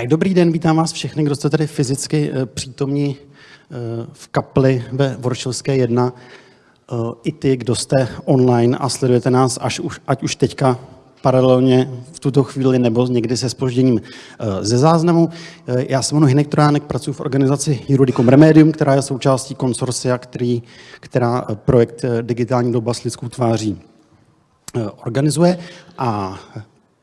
Tak dobrý den, vítám vás všechny, kdo jste tady fyzicky eh, přítomní eh, v kapli ve Voršilské 1. Eh, I ty, kdo jste online a sledujete nás, až už, ať už teďka paralelně v tuto chvíli nebo někdy se spožděním ze záznamu. Já se jmenuji Hinek Trojánek, pracuji v organizaci Juridicum Remedium, která je součástí konsorcia, který, která projekt Digitální doba s lidskou tváří organizuje. A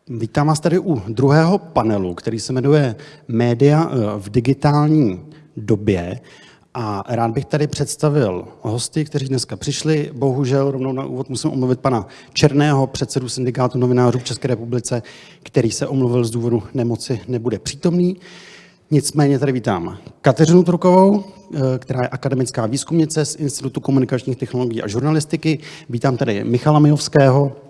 Vítám vás tady u druhého panelu, který se jmenuje Média eh, v digitální době. A rád bych tady představil hosty, kteří dneska přišli. Bohužel rovnou na úvod musím omluvit pana Černého, předsedu syndikátu novinářů v České republice, který se omluvil z důvodu nemoci, nebude přítomný. Nicméně tady vítám Kateřinu Trukovou, eh, která je akademická výzkumnice z Institutu komunikačních technologií a žurnalistiky. Vítám tady Michala Mijovského,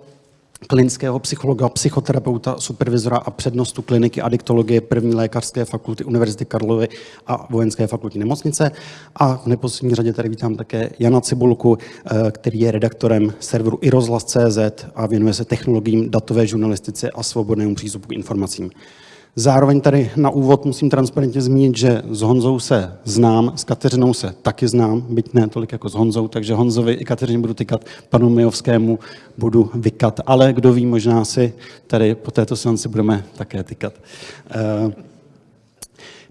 klinického psychologa, psychoterapeuta, supervizora a přednostu kliniky adiktologie první lékařské fakulty Univerzity Karlovy a vojenské fakulty nemocnice. A v neposlední řadě tady vítám také Jana Cibulku, eh, který je redaktorem serveru irozhlas.cz a věnuje se technologiím datové žurnalistice a svobodnému přístupu k informacím. Zároveň tady na úvod musím transparentně zmínit, že s Honzou se znám, s Kateřinou se taky znám, byť ne tolik jako s Honzou, takže Honzovi i Kateřině budu tykat, panu Mijovskému budu vykat, ale kdo ví, možná si tady po této seanci budeme také tykat. Eh,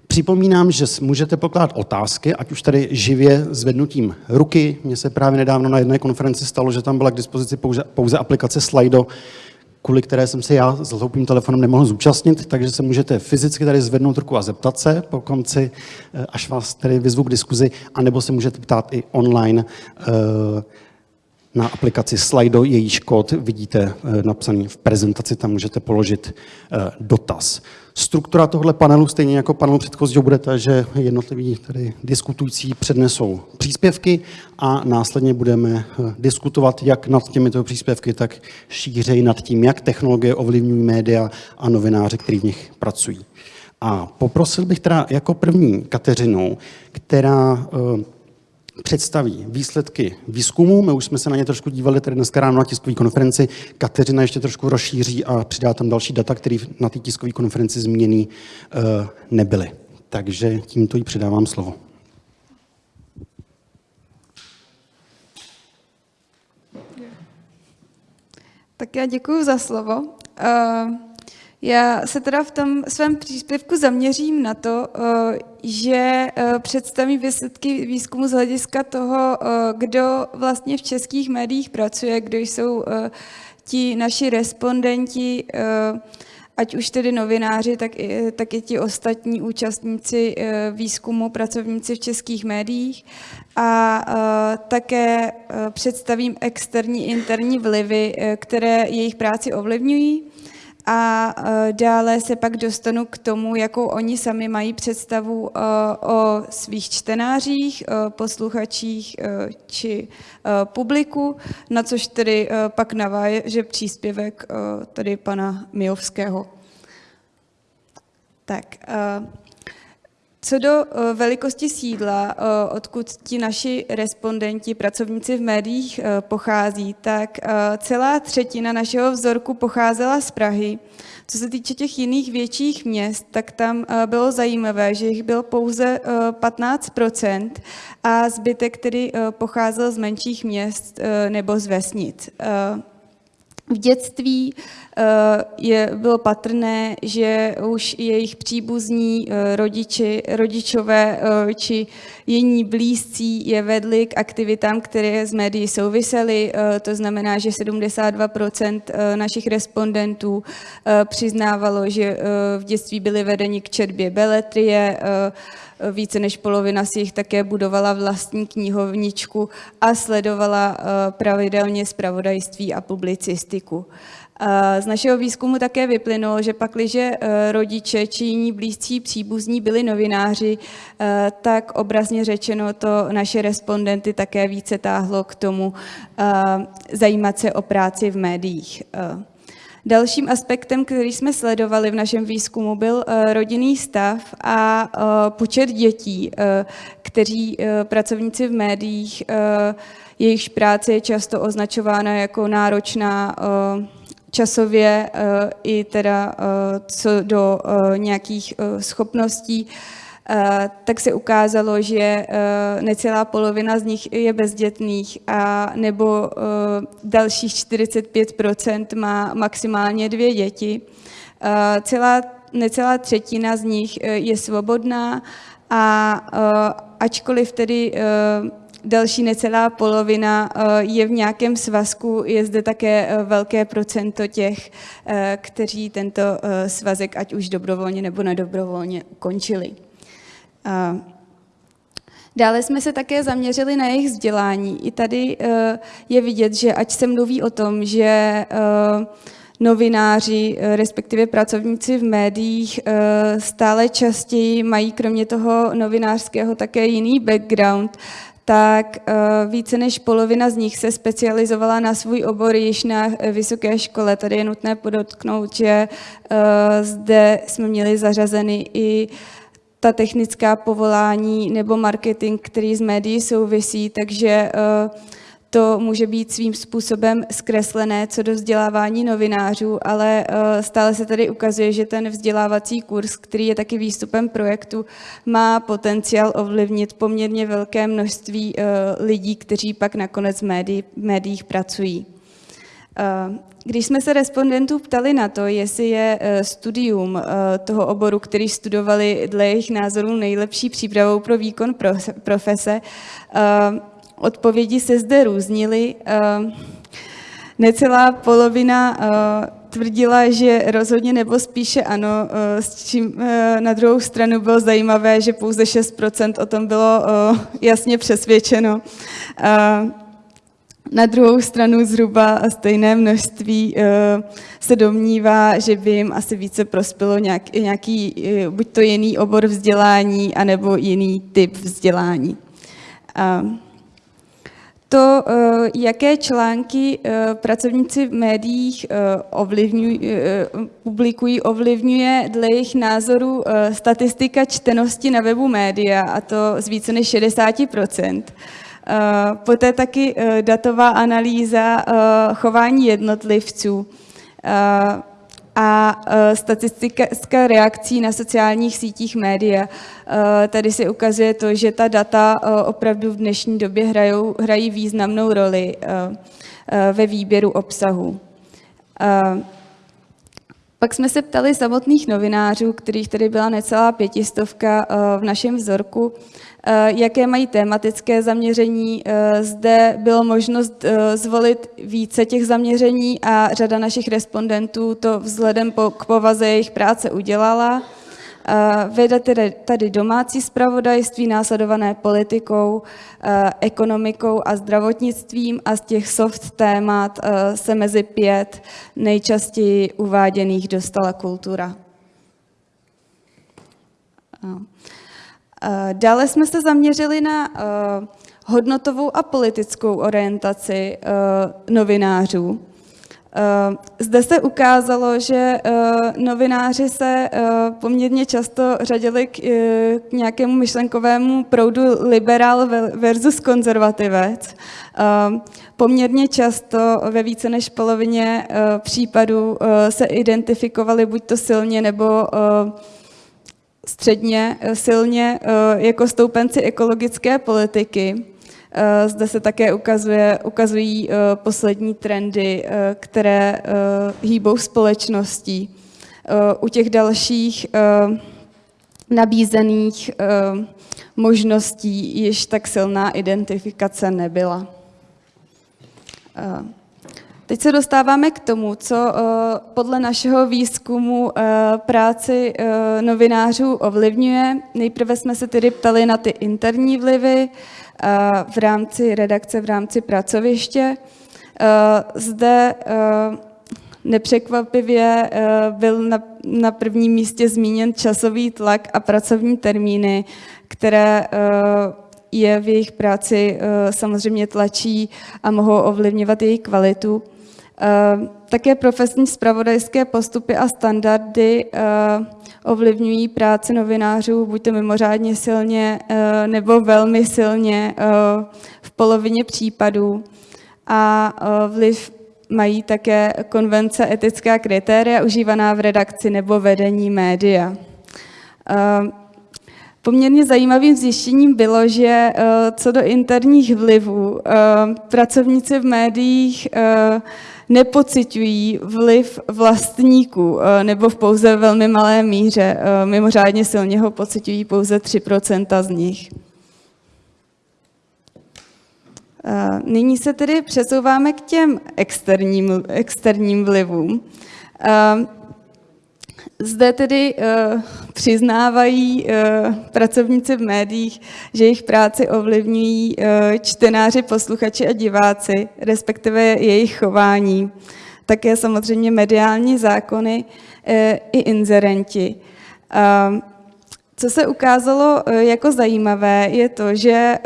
připomínám, že můžete pokládat otázky, ať už tady živě zvednutím ruky. Mně se právě nedávno na jedné konferenci stalo, že tam byla k dispozici pouze, pouze aplikace Slido, kvůli které jsem se já s hloupým telefonem nemohl zúčastnit, takže se můžete fyzicky tady zvednout ruku a zeptat se po konci, eh, až vás tady vyzvu k diskuzi, anebo se můžete ptát i online eh, na aplikaci Slido, jejíž kód vidíte eh, napsaný v prezentaci, tam můžete položit dotaz. Struktura tohle panelu, stejně jako panelu předchozího, bude ta, že jednotliví tady diskutující přednesou příspěvky a následně budeme eh, diskutovat jak nad těmito příspěvky, tak šířej nad tím, jak technologie ovlivňují média a novináři, kteří v nich pracují. A poprosil bych teda jako první Kateřinu, která eh, představí výsledky výzkumu. My už jsme se na ně trošku dívali tady dneska ráno na tiskové konferenci. Kateřina ještě trošku rozšíří a přidá tam další data, které na té tiskové konferenci změněny uh, nebyly. Takže tímto jí předávám slovo. Tak já děkuji za slovo. Uh, já se teda v tom svém příspěvku zaměřím na to, eh, že eh, představím výsledky výzkumu z hlediska toho, eh, kdo vlastně v českých médiích pracuje, kdo jsou ti naši respondenti, ať už tedy novináři, tak i, tak i ti ostatní účastníci výzkumu, pracovníci v českých médiích. A také představím externí, interní vlivy, které jejich práci ovlivňují a e, dále se pak dostanu k tomu, jakou oni sami mají představu e, o svých čtenářích, e, posluchačích či publiku, na což tedy pak naváže příspěvek tady pana Mijovského. Tak, co do eh, velikosti sídla, eh, odkud ti naši respondenti, pracovníci v médiích eh, pochází, tak celá třetina našeho vzorku pocházela z Prahy. Co se týče těch jiných větších měst, tak tam bylo zajímavé, že jich bylo pouze 15% a zbytek který pocházel z menších měst nebo z vesnic. V dětství eh, je, bylo patrné, že už jejich příbuzní eh, rodiči, rodičové eh, či jiní blízcí je vedli k aktivitám, které z médií souvisely. To znamená, že 72% našich respondentů přiznávalo, že v dětství byli vedeni k četbě beletrie, více než polovina si jich také budovala vlastní knihovničku a sledovala pravidelně zpravodajství a publicistiku. Z našeho výzkumu také vyplynulo, že pakliže e, rodiče či jiní blízcí příbuzní byli novináři, tak obrazně řečeno to naše respondenty také více táhlo k tomu zajímat se o práci v médiích. Dalším aspektem, který jsme sledovali v našem výzkumu, byl rodinný stav a počet dětí, kteří pracovníci v médiích, jejichž práce je často označována jako náročná časově i teda co do nějakých schopností, tak se ukázalo, že necelá polovina z nich je bezdětných a nebo dalších 45% má maximálně dvě děti. Celá, necelá třetina z nich je svobodná a ačkoliv tedy další necelá polovina je v nějakém svazku, je zde také velké procento těch, kteří tento svazek ať už dobrovolně nebo nedobrovolně ukončili. Dále jsme se také zaměřili na jejich vzdělání. I tady je vidět, že ať se mluví o tom, že novináři, respektive pracovníci v médiích stále častěji mají kromě toho novinářského také jiný background, tak více než polovina z nich se specializovala na svůj obor již na vysoké škole. Tady je nutné podotknout, že zde jsme měli zařazeny i ta technická povolání nebo marketing, který z médií souvisí, takže to může být svým způsobem zkreslené co do vzdělávání novinářů, ale stále se tady ukazuje, že ten vzdělávací kurz, který je taky výstupem projektu, má potenciál ovlivnit poměrně velké množství lidí, kteří pak nakonec v médiích pracují. Když jsme se respondentů ptali na to, jestli je studium toho oboru, který studovali dle jejich názorů nejlepší přípravou pro výkon profese, odpovědi se zde různily. Necelá polovina tvrdila, že rozhodně nebo spíše ano, s čím na druhou stranu bylo zajímavé, že pouze 6% o tom bylo jasně přesvědčeno. Na druhou stranu zhruba stejné množství se domnívá, že by jim asi více prospělo nějaký buď to jiný obor vzdělání, anebo jiný typ vzdělání. To, jaké články pracovníci v médiích publikují, ovlivňuje dle jejich názorů statistika čtenosti na webu média, a to z více než 60 Poté taky datová analýza chování jednotlivců a statistika reakcí na sociálních sítích média. Tady se ukazuje to, že ta data opravdu v dnešní době hrajou, hrají významnou roli ve výběru obsahu. Pak jsme se ptali samotných novinářů, kterých tady byla necelá pětistovka v našem vzorku, jaké mají tematické zaměření. Zde bylo možnost zvolit více těch zaměření a řada našich respondentů to vzhledem k povaze jejich práce udělala. Vede tady domácí zpravodajství, následované politikou, ekonomikou a zdravotnictvím a z těch soft témat se mezi pět nejčastěji uváděných dostala kultura. Dále jsme se zaměřili na hodnotovou a politickou orientaci novinářů. Zde se ukázalo, že novináři se poměrně často řadili k nějakému myšlenkovému proudu liberál versus konzervativec. Poměrně často ve více než polovině případů se identifikovali buďto silně nebo středně silně jako stoupenci ekologické politiky. Zde se také ukazuje, ukazují poslední trendy, které hýbou společností. U těch dalších nabízených možností již tak silná identifikace nebyla. Teď se dostáváme k tomu, co podle našeho výzkumu práci novinářů ovlivňuje. Nejprve jsme se tedy ptali na ty interní vlivy v rámci redakce, v rámci pracoviště. Zde nepřekvapivě byl na, na prvním místě zmíněn časový tlak a pracovní termíny, které je v jejich práci samozřejmě tlačí a mohou ovlivňovat její kvalitu. Také profesní spravodajské postupy a standardy ovlivňují práci novinářů buď to mimořádně silně nebo velmi silně v polovině případů. A vliv mají také konvence etická kritéria užívaná v redakci nebo vedení média. Poměrně zajímavým zjištěním bylo, že co do interních vlivů, pracovníci v médiích nepocitují vliv vlastníků nebo v pouze velmi malé míře. Mimořádně silně ho pocitují pouze 3% z nich. Nyní se tedy přesouváme k těm externím, externím vlivům. Zde tedy přiznávají uh, pracovníci v médiích, že jejich práci ovlivňují uh, čtenáři, posluchači a diváci, respektive jejich chování. Také samozřejmě mediální zákony uh, i inzerenti. Co se ukázalo jako zajímavé, je to, že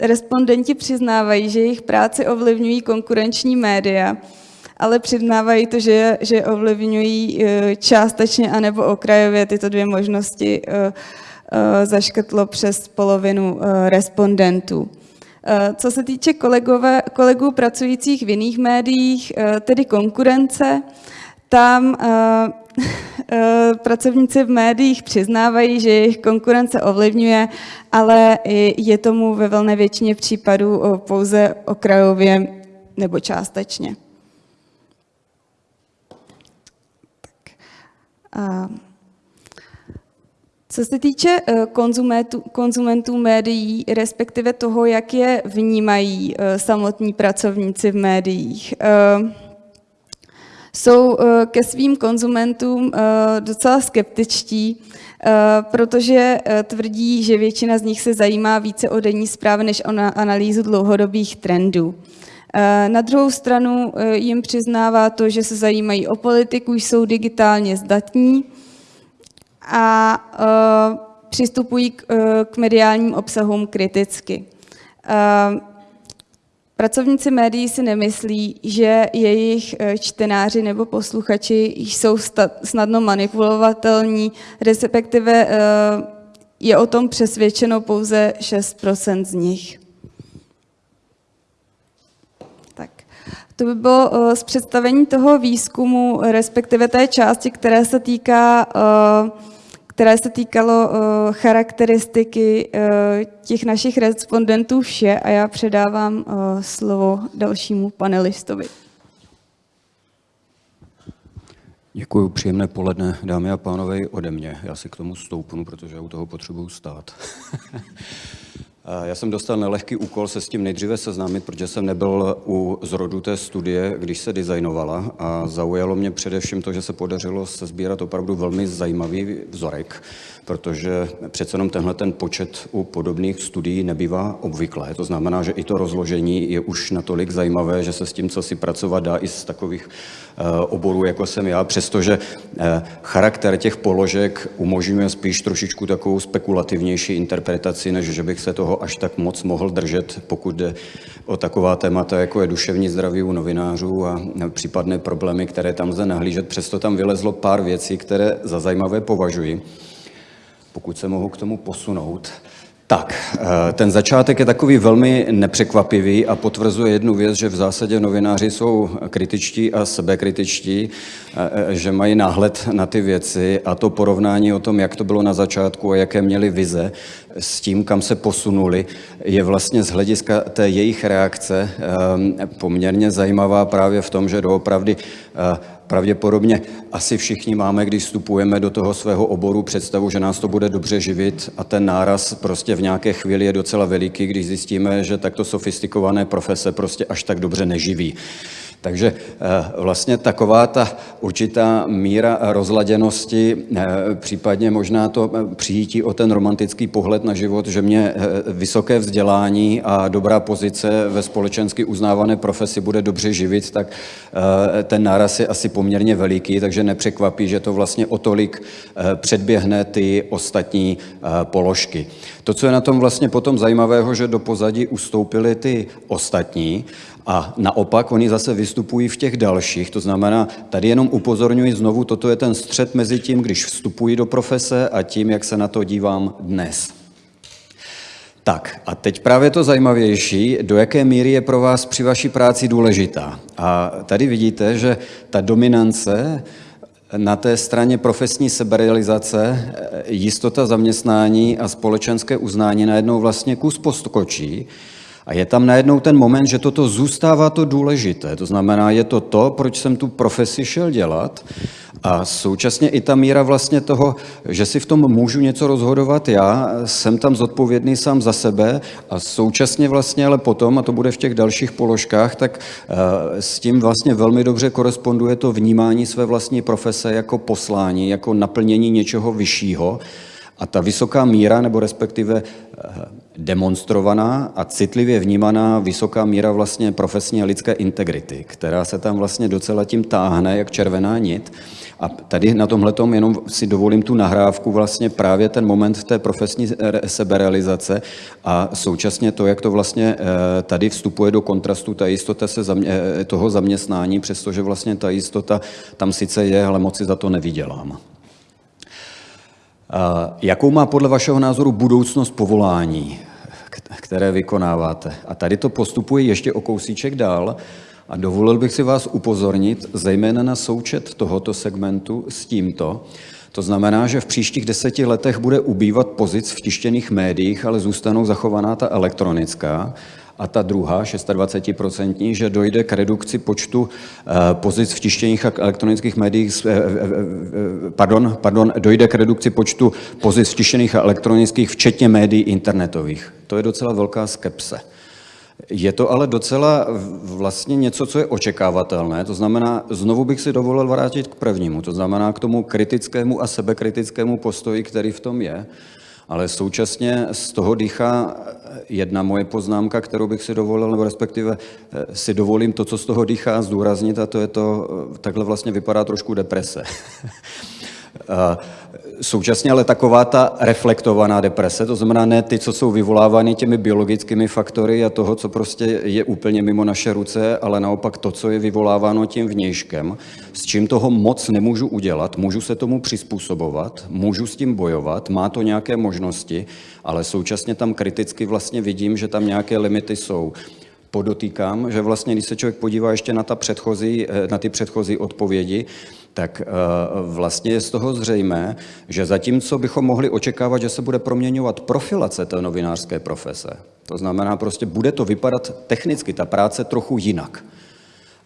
respondenti přiznávají, že jejich práci ovlivňují konkurenční média, ale přiznávají to, že, že ovlivňují e, částečně anebo okrajově tyto dvě možnosti e, e, zaškrtlo přes polovinu respondentů. Co se týče kolegové, kolegů pracujících v jiných médiích, tedy konkurence, tam pracovníci v médiích přiznávají, že jejich konkurence ovlivňuje, ale je tomu ve velné většině případů pouze okrajově nebo částečně. Co se týče eh, konzumentů, konzumentů médií, respektive toho, jak je vnímají eh, samotní pracovníci v médiích, eh, jsou ke svým konzumentům docela skeptičtí, protože tvrdí, že většina z nich se zajímá více o denní zprávy než o analýzu dlouhodobých trendů. Eh, na druhou stranu eh, jim přiznává to, že se zajímají o politiku, jsou digitálně zdatní a eh, přistupují k mediálním obsahům kriticky. Pracovníci médií si nemyslí, že jejich čtenáři nebo posluchači jsou snadno manipulovatelní, respektive je o tom přesvědčeno pouze 6% z nich. To by bylo uh, z představení toho výzkumu, respektive té části, které se týká, uh, které se týkalo uh, charakteristiky těch našich respondentů vše a já předávám slovo dalšímu panelistovi. Děkuji, příjemné poledne, dámy a pánové, ode mě. Já si k tomu stoupnu, protože u toho potřebuju stát. Já jsem dostal nelehký úkol se s tím nejdříve seznámit, protože jsem nebyl u zrodu té studie, když se designovala. A zaujalo mě především to, že se podařilo se sbírat opravdu velmi zajímavý vzorek, protože přece jenom tenhle ten počet u podobných studií nebývá obvyklé. To znamená, že i to rozložení je už natolik zajímavé, že se s tím, co si pracovat dá i z takových eh, oborů, jako jsem já, přestože eh, charakter těch položek umožňuje spíš trošičku takovou spekulativnější interpretaci, než že bych se toho až tak moc mohl držet, pokud jde o taková témata, jako je duševní zdraví u novinářů a případné problémy, které tam lze nahlížet. Přesto tam vylezlo pár věcí, které za zajímavé považuji pokud se mohu k tomu posunout. Tak, eh, ten začátek je takový velmi nepřekvapivý a potvrzuje jednu věc, že v zásadě novináři jsou kritičtí a sebekritičtí, eh, eh, že mají náhled na ty věci a to porovnání o tom, jak to bylo na začátku a jaké měli vize s tím, kam se posunuli, je vlastně z hlediska té jejich reakce poměrně zajímavá právě v tom, že doopravdy Pravděpodobně asi všichni máme, když vstupujeme do toho svého oboru, představu, že nás to bude dobře živit a ten náraz prostě v nějaké chvíli je docela veliký, když zjistíme, že takto sofistikované profese prostě až tak dobře neživí. Takže eh, vlastně taková ta určitá míra rozladěnosti, eh, případně možná to eh, přijítí o ten romantický pohled na život, že mě vysoké vzdělání a dobrá pozice ve společensky uznávané profesi bude dobře živit, tak ten náraz je asi poměrně veliký, takže nepřekvapí, že to vlastně o tolik předběhne ty ostatní položky. To, co je na tom vlastně potom zajímavého, že do pozadí ustoupily ty ostatní, a naopak oni zase vystupují v těch dalších, to znamená, tady jenom upozorňuji znovu, toto je ten střed mezi tím, když vstupují do profese a tím, jak se na to dívám dnes. Tak a teď právě to zajímavější, do jaké míry je pro vás při vaší práci důležitá. A tady vidíte, že ta dominance na té straně profesní seberealizace, jistota zaměstnání a společenské uznání najednou vlastně kus poskočí a je tam najednou ten moment, že toto zůstává to důležité. To znamená, je to to, proč jsem tu profesi šel dělat a současně i ta míra vlastně toho, že si v tom můžu něco rozhodovat já, jsem tam zodpovědný sám za sebe a současně vlastně ale potom, a to bude v těch dalších položkách, tak eh, s tím vlastně velmi dobře koresponduje to vnímání své vlastní profese jako poslání, jako naplnění něčeho vyššího. A ta vysoká míra, nebo respektive eh, demonstrovaná a citlivě vnímaná vysoká míra vlastně profesní a lidské integrity, která se tam vlastně docela tím táhne, jak červená nit. A tady na tomhle jenom si dovolím tu nahrávku, vlastně právě ten moment té profesní seberealizace a současně to, jak to vlastně eh, tady vstupuje do kontrastu ta jistota se zamě, eh, toho zaměstnání, přestože vlastně ta jistota tam sice je, ale moc si za to nevydělám. Jakou má podle vašeho názoru budoucnost povolání, které vykonáváte? A tady to postupuje ještě o kousíček dál. A dovolil bych si vás upozornit zejména na součet tohoto segmentu s tímto. To znamená, že v příštích deseti letech bude ubývat pozic v tištěných médiích, ale zůstanou zachovaná ta elektronická a ta druhá, 26%, že dojde k redukci počtu eh, pozic v tištěných a elektronických médiích, eh, eh, pardon, pardon, dojde k redukci počtu pozic v tištěných a elektronických, včetně médií internetových. To je docela velká skepse. Je to ale docela vlastně něco, co je očekávatelné, to znamená, znovu bych si dovolil vrátit k prvnímu, to znamená k tomu kritickému a sebekritickému postoji, který v tom je, ale současně z toho dýchá jedna moje poznámka, kterou bych si dovolil, nebo respektive eh, si dovolím to, co z toho dýchá, zdůraznit, a to je to, eh, takhle vlastně vypadá trošku deprese. Současně ale taková ta reflektovaná deprese, to znamená ne ty, co jsou vyvolávány těmi biologickými faktory a toho, co prostě je úplně mimo naše ruce, ale naopak to, co je vyvoláváno tím vnějškem, s čím toho moc nemůžu udělat, můžu se tomu přizpůsobovat, můžu s tím bojovat, má to nějaké možnosti, ale současně tam kriticky vlastně vidím, že tam nějaké limity jsou. Podotýkám, že vlastně, když se člověk podívá ještě na, ta předchozí, eh, na ty předchozí odpovědi, tak eh, vlastně je z toho zřejmé, že zatímco bychom mohli očekávat, že se bude proměňovat profilace té novinářské profese, to znamená prostě bude to vypadat technicky, ta práce trochu jinak.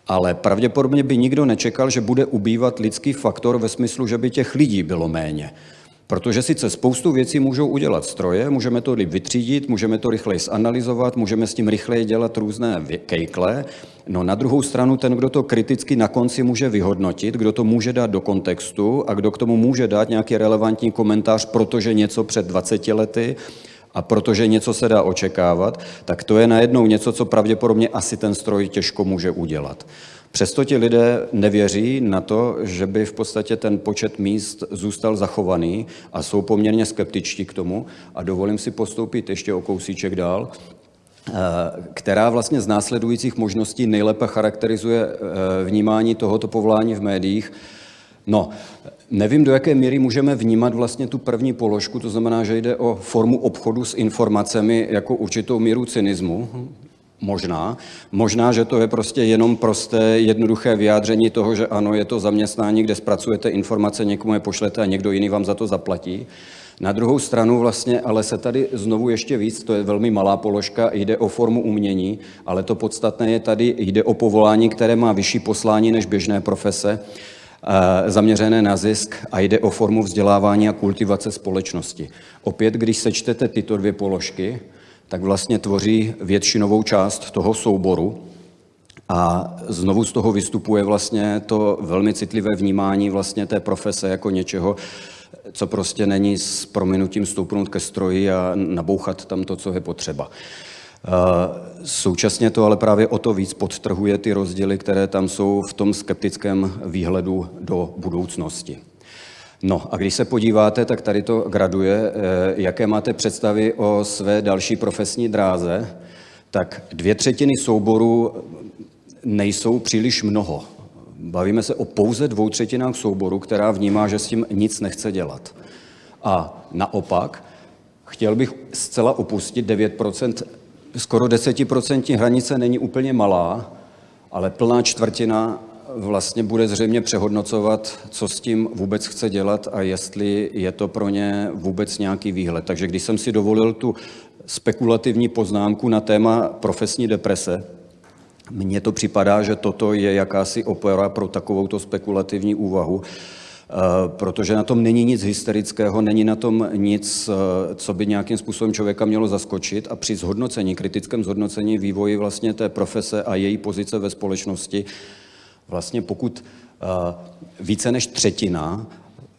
Ale pravděpodobně by nikdo nečekal, že bude ubývat lidský faktor ve smyslu, že by těch lidí bylo méně. Protože sice spoustu věcí můžou udělat stroje, můžeme to vytřídit, můžeme to rychleji zanalizovat, můžeme s tím rychleji dělat různé kejkle, no na druhou stranu ten, kdo to kriticky na konci může vyhodnotit, kdo to může dát do kontextu a kdo k tomu může dát nějaký relevantní komentář, protože něco před 20 lety a protože něco se dá očekávat, tak to je najednou něco, co pravděpodobně asi ten stroj těžko může udělat. Přesto ti lidé nevěří na to, že by v podstatě ten počet míst zůstal zachovaný a jsou poměrně skeptičtí k tomu. A dovolím si postoupit ještě o kousíček dál eh, která vlastně z následujících možností nejlépe charakterizuje eh, vnímání tohoto povolání v médiích. No, nevím, do jaké míry můžeme vnímat vlastně tu první položku, to znamená, že jde o formu obchodu s informacemi jako určitou míru cynismu, Možná. Možná, že to je prostě jenom prosté, jednoduché vyjádření toho, že ano, je to zaměstnání, kde zpracujete informace, někomu je pošlete a někdo jiný vám za to zaplatí. Na druhou stranu vlastně, ale se tady znovu ještě víc, to je velmi malá položka, jde o formu umění, ale to podstatné je tady, jde o povolání, které má vyšší poslání než běžné profese, eh, zaměřené na zisk a jde o formu vzdělávání a kultivace společnosti. Opět, když sečtete tyto dvě položky, tak vlastně tvoří většinovou část toho souboru. A znovu z toho vystupuje vlastně to velmi citlivé vnímání vlastně té profese jako něčeho, co prostě není s prominutím stoupnout ke stroji a nabouchat tam to, co je potřeba. Současně to ale právě o to víc podtrhuje ty rozdíly, které tam jsou v tom skeptickém výhledu do budoucnosti. No a když se podíváte, tak tady to graduje, eh, jaké máte představy o své další profesní dráze, tak dvě třetiny souboru nejsou příliš mnoho. Bavíme se o pouze dvou třetinách souboru, která vnímá, že s tím nic nechce dělat. A naopak, chtěl bych zcela opustit 9%, skoro 10% hranice není úplně malá, ale plná čtvrtina vlastně bude zřejmě přehodnocovat, co s tím vůbec chce dělat a jestli je to pro ně vůbec nějaký výhled. Takže když jsem si dovolil tu spekulativní poznámku na téma profesní deprese, mně to připadá, že toto je jakási opera pro takovouto spekulativní úvahu, eh, protože na tom není nic hysterického, není na tom nic, eh, co by nějakým způsobem člověka mělo zaskočit a při zhodnocení, kritickém zhodnocení vývoji vlastně té profese a její pozice ve společnosti, vlastně pokud eh, více než třetina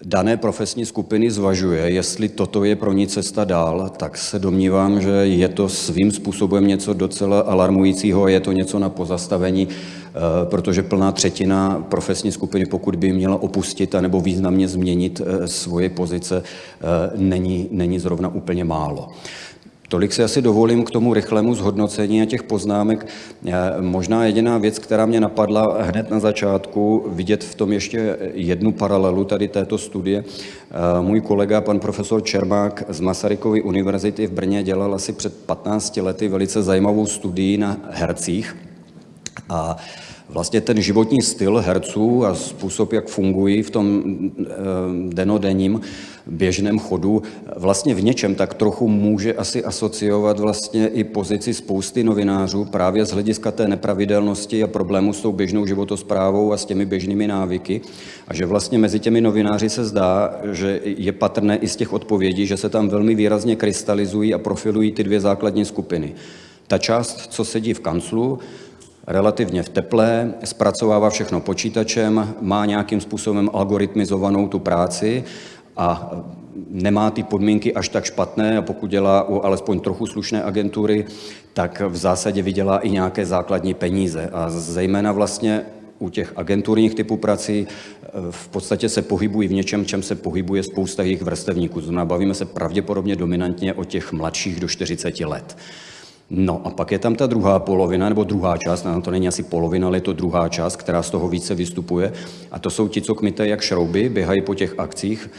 dané profesní skupiny zvažuje, jestli toto je pro ní cesta dál, tak se domnívám, že je to svým způsobem něco docela alarmujícího, je to něco na pozastavení, eh, protože plná třetina profesní skupiny, pokud by měla opustit nebo významně změnit eh, svoje pozice, není, není zrovna úplně málo. Tolik si asi dovolím k tomu rychlému zhodnocení a těch poznámek. Možná jediná věc, která mě napadla hned na začátku, vidět v tom ještě jednu paralelu tady této studie. Můj kolega, pan profesor Čermák z Masarykovy univerzity v Brně dělal asi před 15 lety velice zajímavou studii na hercích. A vlastně ten životní styl herců a způsob, jak fungují v tom eh, denodenním běžném chodu, vlastně v něčem tak trochu může asi asociovat vlastně i pozici spousty novinářů právě z hlediska té nepravidelnosti a problému s tou běžnou životosprávou a s těmi běžnými návyky. A že vlastně mezi těmi novináři se zdá, že je patrné i z těch odpovědí, že se tam velmi výrazně krystalizují a profilují ty dvě základní skupiny. Ta část, co sedí v kanclu, relativně v teple, zpracovává všechno počítačem, má nějakým způsobem algoritmizovanou tu práci a nemá ty podmínky až tak špatné a pokud dělá u alespoň trochu slušné agentury, tak v zásadě vydělá i nějaké základní peníze. A zejména vlastně u těch agenturních typů prací v podstatě se pohybují v něčem, čem se pohybuje spousta jejich vrstevníků. Znamená, bavíme se pravděpodobně dominantně o těch mladších do 40 let. No a pak je tam ta druhá polovina, nebo druhá část, no to není asi polovina, ale je to druhá část, která z toho více vystupuje. A to jsou ti, co kmite jak šrouby, běhají po těch akcích.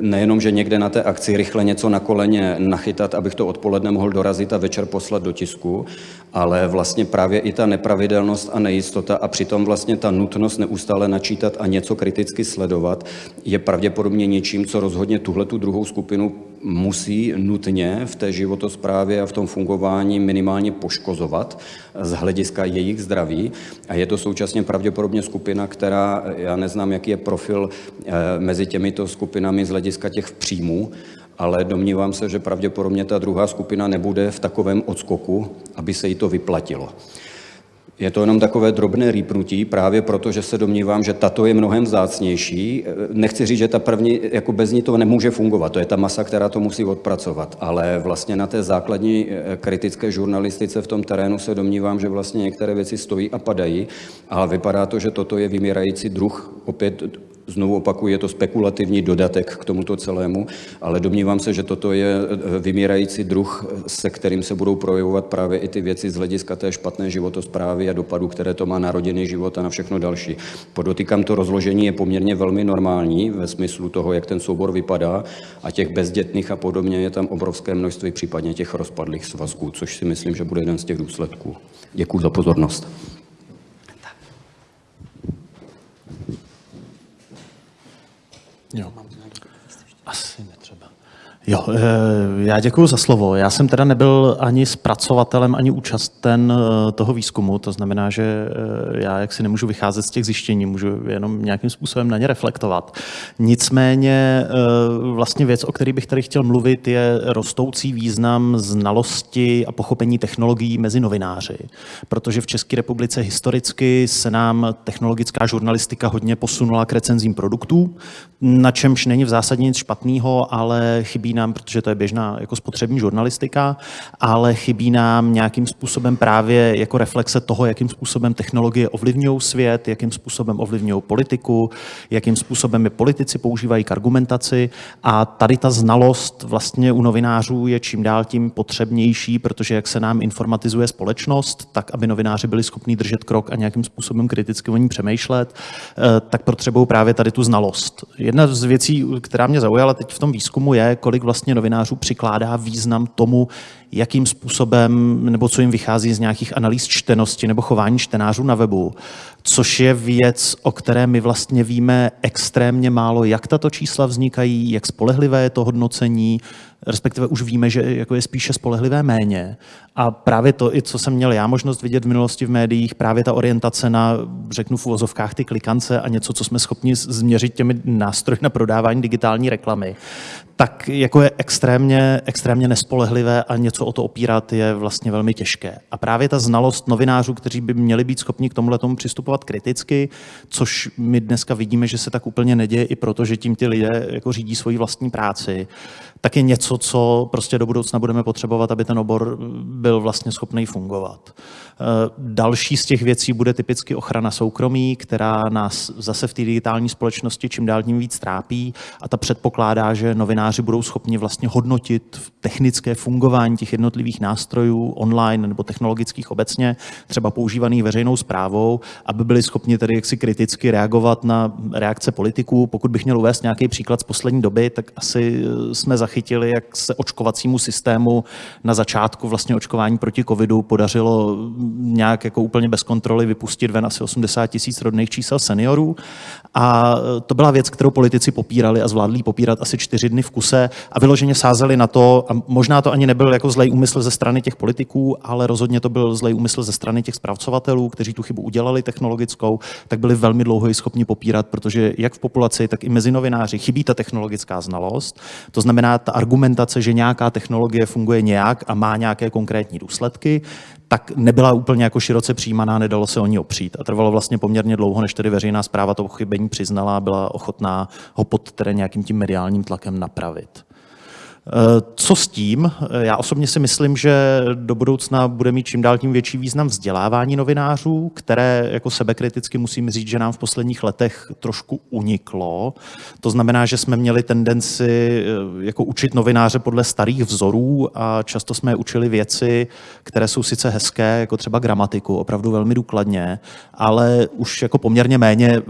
Nejenom, že někde na té akci rychle něco na koleně nachytat, abych to odpoledne mohl dorazit a večer poslat do tisku, ale vlastně právě i ta nepravidelnost a nejistota a přitom vlastně ta nutnost neustále načítat a něco kriticky sledovat je pravděpodobně něčím, co rozhodně tuhle tu druhou skupinu musí nutně v té životosprávě a v tom fungování minimálně poškozovat z hlediska jejich zdraví. A je to současně pravděpodobně skupina, která, já neznám, jaký je profil eh, mezi těmito skupinami z hlediska těch příjmů, ale domnívám se, že pravděpodobně ta druhá skupina nebude v takovém odskoku, aby se jí to vyplatilo. Je to jenom takové drobné rýpnutí, právě proto, že se domnívám, že tato je mnohem vzácnější. Nechci říct, že ta první, jako bez ní to nemůže fungovat, to je ta masa, která to musí odpracovat, ale vlastně na té základní eh, kritické žurnalistice v tom terénu se domnívám, že vlastně některé věci stojí a padají. A vypadá to, že toto je vymírající druh. Opět Znovu opakuju, je to spekulativní dodatek k tomuto celému, ale domnívám se, že toto je eh, vymírající druh, se kterým se budou projevovat právě i ty věci z hlediska té špatné životosprávy a dopadu, které to má na rodinný život a na všechno další. Podotýkám, to rozložení je poměrně velmi normální ve smyslu toho, jak ten soubor vypadá a těch bezdětných a podobně je tam obrovské množství, případně těch rozpadlých svazků, což si myslím, že bude jeden z těch důsledků. Děkuji za pozornost. Jo. Asi netřeba. Jo, eh, já děkuji za slovo. Já jsem teda nebyl ani zpracovatelem, ani účasten eh, toho výzkumu, to znamená, že eh, já jak si nemůžu vycházet z těch zjištění, můžu jenom nějakým způsobem na ně reflektovat. Nicméně vlastně věc, o které bych tady chtěl mluvit, je rostoucí význam znalosti a pochopení technologií mezi novináři, protože v České republice historicky se nám technologická žurnalistika hodně posunula k recenzím produktů, na čemž není v zásadě nic špatného, ale chybí nám, protože to je běžná jako spotřební žurnalistika, ale chybí nám nějakým způsobem právě jako reflexe toho, jakým způsobem technologie ovlivňují svět, jakým způsobem ovlivňují politiku, jakým způsobem je politici používají k argumentaci a tady ta znalost vlastně u novinářů je čím dál tím potřebnější, protože jak se nám informatizuje společnost, tak aby novináři byli schopni držet krok a nějakým způsobem kriticky o ní přemýšlet, eh, tak potřebují právě tady tu znalost. Jedna z věcí, která mě zaujala teď v tom výzkumu je, kolik kolik vlastně novinářů přikládá význam tomu, jakým způsobem, nebo co jim vychází z nějakých analýz čtenosti nebo chování čtenářů na webu, což je věc, o které my vlastně víme extrémně málo, jak tato čísla vznikají, jak spolehlivé je to hodnocení, respektive už víme, že jako je spíše spolehlivé méně. A právě to, i co jsem měl já možnost vidět v minulosti v médiích, právě ta orientace na, řeknu v uvozovkách, ty klikance a něco, co jsme schopni změřit těmi nástroji na prodávání digitální reklamy, tak jako je extrémně, extrémně nespolehlivé a něco o to opírat je vlastně velmi těžké. A právě ta znalost novinářů, kteří by měli být schopni k tomuhle tomu přistupovat kriticky, což my dneska vidíme, že se tak úplně neděje i proto, že tím ty lidé jako řídí svoji vlastní práci, tak je něco, co prostě do budoucna budeme potřebovat, aby ten obor byl vlastně schopný fungovat. Eh, další z těch věcí bude typicky ochrana soukromí, která nás zase v té digitální společnosti čím dál tím víc trápí a ta předpokládá, že novináři budou schopni vlastně hodnotit technické fungování těch jednotlivých nástrojů online nebo technologických obecně, třeba používaných veřejnou zprávou, aby byli schopni tedy jaksi kriticky reagovat na reakce politiků. Pokud bych měl uvést nějaký příklad z poslední doby, tak asi jsme zachytili, jak se očkovacímu systému na začátku vlastně očkování proti covidu podařilo nějak jako úplně bez kontroly vypustit ven asi 80 tisíc rodných čísel seniorů. A to byla věc, kterou politici popírali a zvládli popírat asi čtyři dny v kuse a vyloženě sázeli na to, a možná to ani nebyl jako zlej úmysl ze strany těch politiků, ale rozhodně to byl zlej úmysl ze strany těch zpracovatelů, kteří tu chybu udělali technologickou, tak byli velmi dlouho schopni popírat, protože jak v populaci, tak i mezi novináři chybí ta technologická znalost. To znamená, ta argumentace, že nějaká technologie funguje nějak a má nějaké konkrétní důsledky, tak nebyla úplně jako široce přijímaná, nedalo se o ní opřít. A trvalo vlastně poměrně dlouho, než tedy veřejná zpráva to pochybení přiznala a byla ochotná ho pod tedy nějakým tím mediálním tlakem napravit. Co s tím? Já osobně si myslím, že do budoucna bude mít čím dál tím větší význam vzdělávání novinářů, které jako sebekriticky musím říct, že nám v posledních letech trošku uniklo. To znamená, že jsme měli tendenci eh, jako učit novináře podle starých vzorů a často jsme učili věci, které jsou sice hezké, jako třeba gramatiku, opravdu velmi důkladně, ale už jako poměrně méně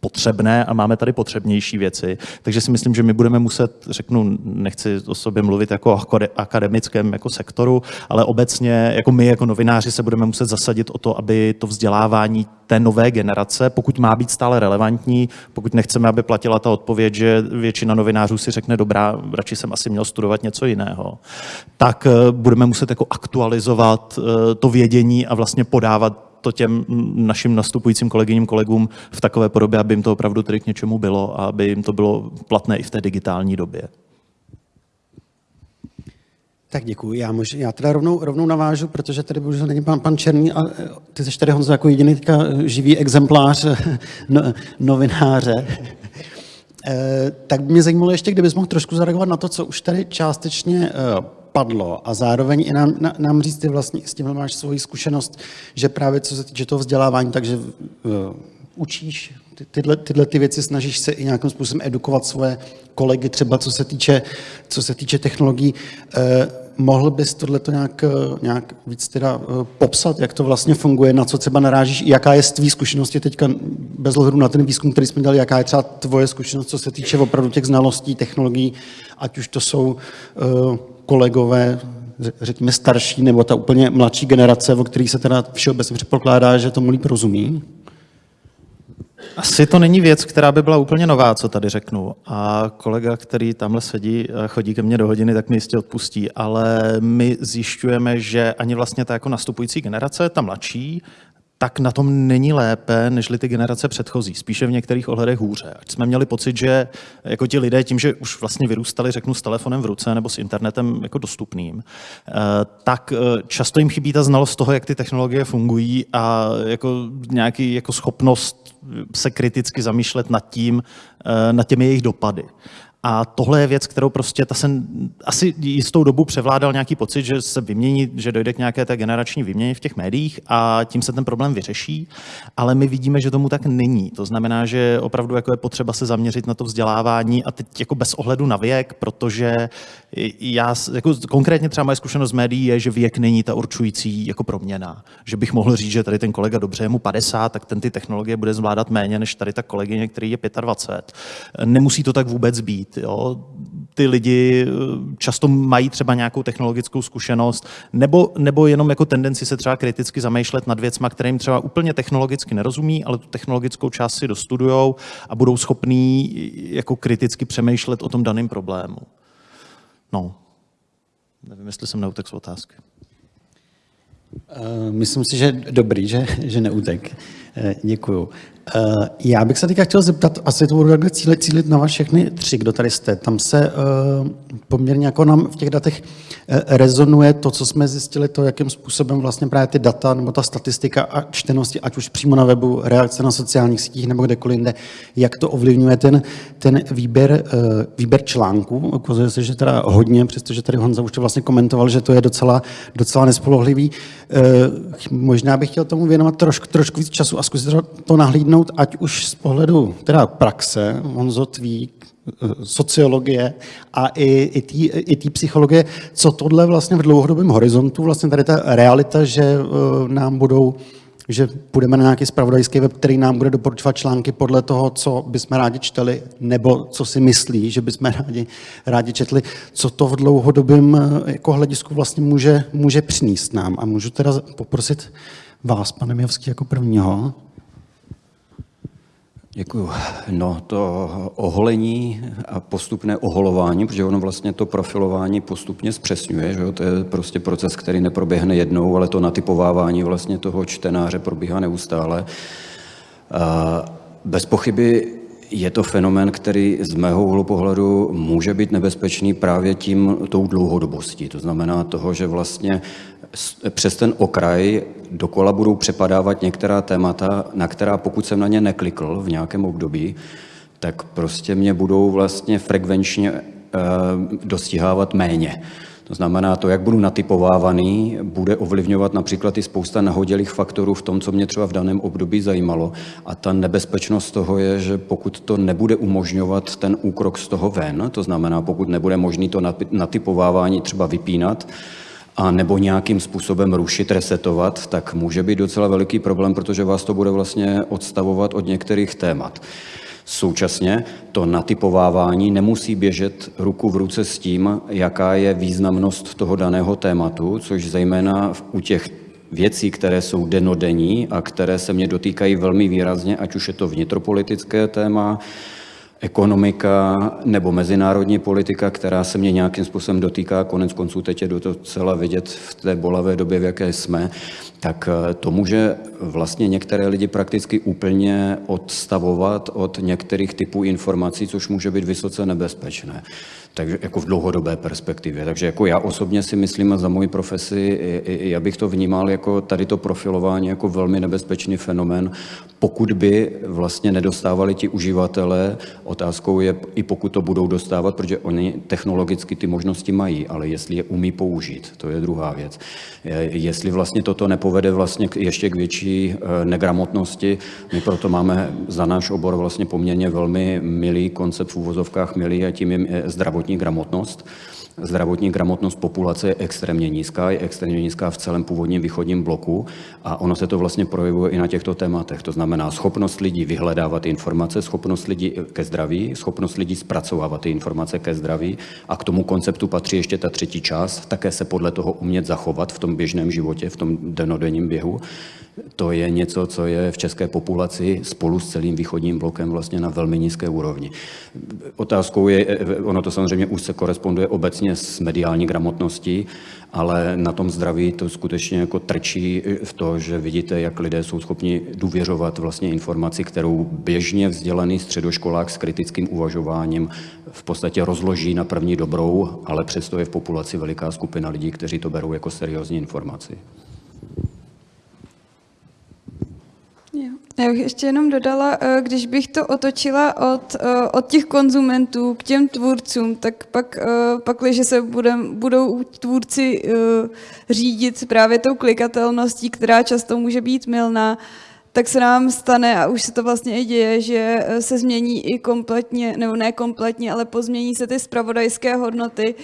potřebné a máme tady potřebnější věci. Takže si myslím, že my budeme muset, řeknu, nechci o sobě mluvit jako akademickém jako sektoru, ale obecně jako my jako novináři se budeme muset zasadit o to, aby to vzdělávání té nové generace, pokud má být stále relevantní, pokud nechceme, aby platila ta odpověď, že většina novinářů si řekne, dobrá, radši jsem asi měl studovat něco jiného, tak eh, budeme muset jako aktualizovat eh, to vědění a vlastně podávat to těm našim nastupujícím kolegyním kolegům v takové podobě, aby jim to opravdu tedy k něčemu bylo a aby jim to bylo platné i v té digitální době. Tak děkuji. Já, mož, já teda rovnou, rovnou navážu, protože tady bohužel není pan, pan Černý a e, ty jsi tady Honzo jako jediný teďka živý exemplář e, no, novináře. E, tak by mě zajímalo ještě, kdybys mohl trošku zareagovat na to, co už tady částečně e, padlo a zároveň i nám, na, nám říct, ty vlastně s tím máš svoji zkušenost, že právě co se týče toho vzdělávání, takže uh, učíš ty, tyhle, tyhle ty věci, snažíš se i nějakým způsobem edukovat svoje kolegy, třeba co se týče, co se týče technologií. Eh, mohl bys tohleto nějak, eh, nějak víc teda eh, popsat, jak to vlastně funguje, na co třeba narážíš, jaká je z tvý zkušenosti teďka, bez ohledu na ten výzkum, který jsme dělali, jaká je třeba tvoje zkušenost, co se týče opravdu těch znalostí, technologií, ať už to jsou uh, kolegové, řekněme starší, nebo ta úplně mladší generace, o kterých se teda všeobecně předpokládá, že tomu líp rozumí? Asi to není věc, která by byla úplně nová, co tady řeknu. A kolega, který tamhle sedí, chodí ke mně do hodiny, tak mi jistě odpustí. Ale my zjišťujeme, že ani vlastně ta jako nastupující generace, ta mladší, tak na tom není lépe, než ty generace předchozí. Spíše v některých ohledech hůře. Ať jsme měli pocit, že jako ti lidé tím, že už vlastně vyrůstali, řeknu, s telefonem v ruce nebo s internetem jako dostupným, eh, tak eh, často jim chybí ta znalost toho, jak ty technologie fungují a jako nějaký jako schopnost se kriticky zamýšlet nad tím, eh, nad těmi jejich dopady. A tohle je věc, kterou prostě ta se asi jistou dobu převládal nějaký pocit, že se vymění, že dojde k nějaké té generační výměně v těch médiích a tím se ten problém vyřeší. Ale my vidíme, že tomu tak není. To znamená, že opravdu jako je potřeba se zaměřit na to vzdělávání a teď jako bez ohledu na věk, protože já, jako konkrétně třeba moje zkušenost z médií je, že věk není ta určující jako proměna. Že bych mohl říct, že tady ten kolega dobře je mu 50, tak ten ty technologie bude zvládat méně než tady ta kolegyně, který je 25. Nemusí to tak vůbec být. Jo? Ty lidi eh, často mají třeba nějakou technologickou zkušenost, nebo, nebo jenom jako tendenci se třeba kriticky zamýšlet nad věcma, kterým třeba úplně technologicky nerozumí, ale tu technologickou část si dostudujou a budou schopní jako kriticky přemýšlet o tom daném problému. No, nevím, jestli jsem neutek z otázky. Uh, myslím si, že dobrý, že, že neutek. Uh, děkuju. Uh, já bych se teďka chtěl zeptat, asi to budu takhle cílit, cílit na vás všechny tři, kdo tady jste. Tam se uh, poměrně jako nám v těch datech rezonuje to, co jsme zjistili, to, jakým způsobem vlastně právě ty data nebo ta statistika a čtenosti, ať už přímo na webu, reakce na sociálních sítích nebo kdekoliv jinde, jak to ovlivňuje ten, ten výběr, výběr článků. Ukazuje se, že teda hodně, přestože tady Honza už to vlastně komentoval, že to je docela, docela nespolehlivý. Uh, možná bych chtěl tomu věnovat trošku, trošku víc času a zkusit to nahlídnout ať už z pohledu teda praxe, Honzo Tví, eh, sociologie a i, i té psychologie, co tohle vlastně v dlouhodobém horizontu, vlastně tady ta realita, že uh, nám budou že půjdeme na nějaký spravodajský web, který nám bude doporučovat články podle toho, co bychom rádi čteli, nebo co si myslí, že bychom rádi, rádi četli, co to v dlouhodobém eh, jako hledisku vlastně může, může přinést nám. A můžu teda poprosit vás, pane Mijovský, jako prvního. Děkuju. No to oholení a postupné oholování, protože ono vlastně to profilování postupně zpřesňuje, že jo? to je prostě proces, který neproběhne jednou, ale to natypovávání vlastně toho čtenáře probíhá neustále. Bez pochyby je to fenomén, který z mého úhlu pohledu může být nebezpečný právě tím tou dlouhodobostí. To znamená toho, že vlastně přes ten okraj dokola budou přepadávat některá témata, na která pokud jsem na ně neklikl v nějakém období, tak prostě mě budou vlastně frekvenčně e, dostihávat méně. To znamená, to, jak budu natypovávaný, bude ovlivňovat například i spousta nahodilých faktorů v tom, co mě třeba v daném období zajímalo. A ta nebezpečnost toho je, že pokud to nebude umožňovat ten úkrok z toho ven, to znamená, pokud nebude možný to natypovávání třeba vypínat, a nebo nějakým způsobem rušit, resetovat, tak může být docela veliký problém, protože vás to bude vlastně odstavovat od některých témat. Současně to natypovávání nemusí běžet ruku v ruce s tím, jaká je významnost toho daného tématu, což zejména u těch věcí, které jsou denodenní a které se mě dotýkají velmi výrazně, ať už je to vnitropolitické téma, ekonomika nebo mezinárodní politika, která se mě nějakým způsobem dotýká, konec konců teď je docela vidět v té bolavé době, v jaké jsme, tak eh, to může vlastně některé lidi prakticky úplně odstavovat od některých typů informací, což může být vysoce nebezpečné takže jako v dlouhodobé perspektivě. Takže jako já osobně si myslím a za moji profesi, já bych to vnímal jako tady to profilování jako velmi nebezpečný fenomén, pokud by vlastně nedostávali ti uživatelé, otázkou je i pokud to budou dostávat, protože oni technologicky ty možnosti mají, ale jestli je umí použít, to je druhá věc. Jestli vlastně toto nepovede vlastně ještě k větší eh, negramotnosti, my proto máme za náš obor vlastně poměrně velmi milý koncept v úvozovkách milý a tím je zdravotní zdravotní gramotnost. Zdravotní gramotnost populace je extrémně nízká, je extrémně nízká v celém původním východním bloku a ono se to vlastně projevuje i na těchto tématech. To znamená schopnost lidí vyhledávat informace, schopnost lidí ke zdraví, schopnost lidí zpracovávat ty informace ke zdraví a k tomu konceptu patří ještě ta třetí část, také se podle toho umět zachovat v tom běžném životě, v tom denodenním běhu. To je něco, co je v české populaci spolu s celým východním blokem vlastně na velmi nízké úrovni. Otázkou je, ono to samozřejmě už se koresponduje obecně s mediální gramotností, ale na tom zdraví to skutečně jako trčí v to, že vidíte, jak lidé jsou schopni důvěřovat vlastně informaci, kterou běžně vzdělaný středoškolák s kritickým uvažováním v podstatě rozloží na první dobrou, ale přesto je v populaci veliká skupina lidí, kteří to berou jako seriózní informaci. Já bych ještě jenom dodala, eh, když bych to otočila od, eh, od těch konzumentů k těm tvůrcům, tak pak, eh, pak když se budem, budou tvůrci řídit právě tou klikatelností, která často může být milná, tak se nám stane, a už se to vlastně i děje, že se změní i kompletně, nebo ne kompletně, ale pozmění se ty spravodajské hodnoty,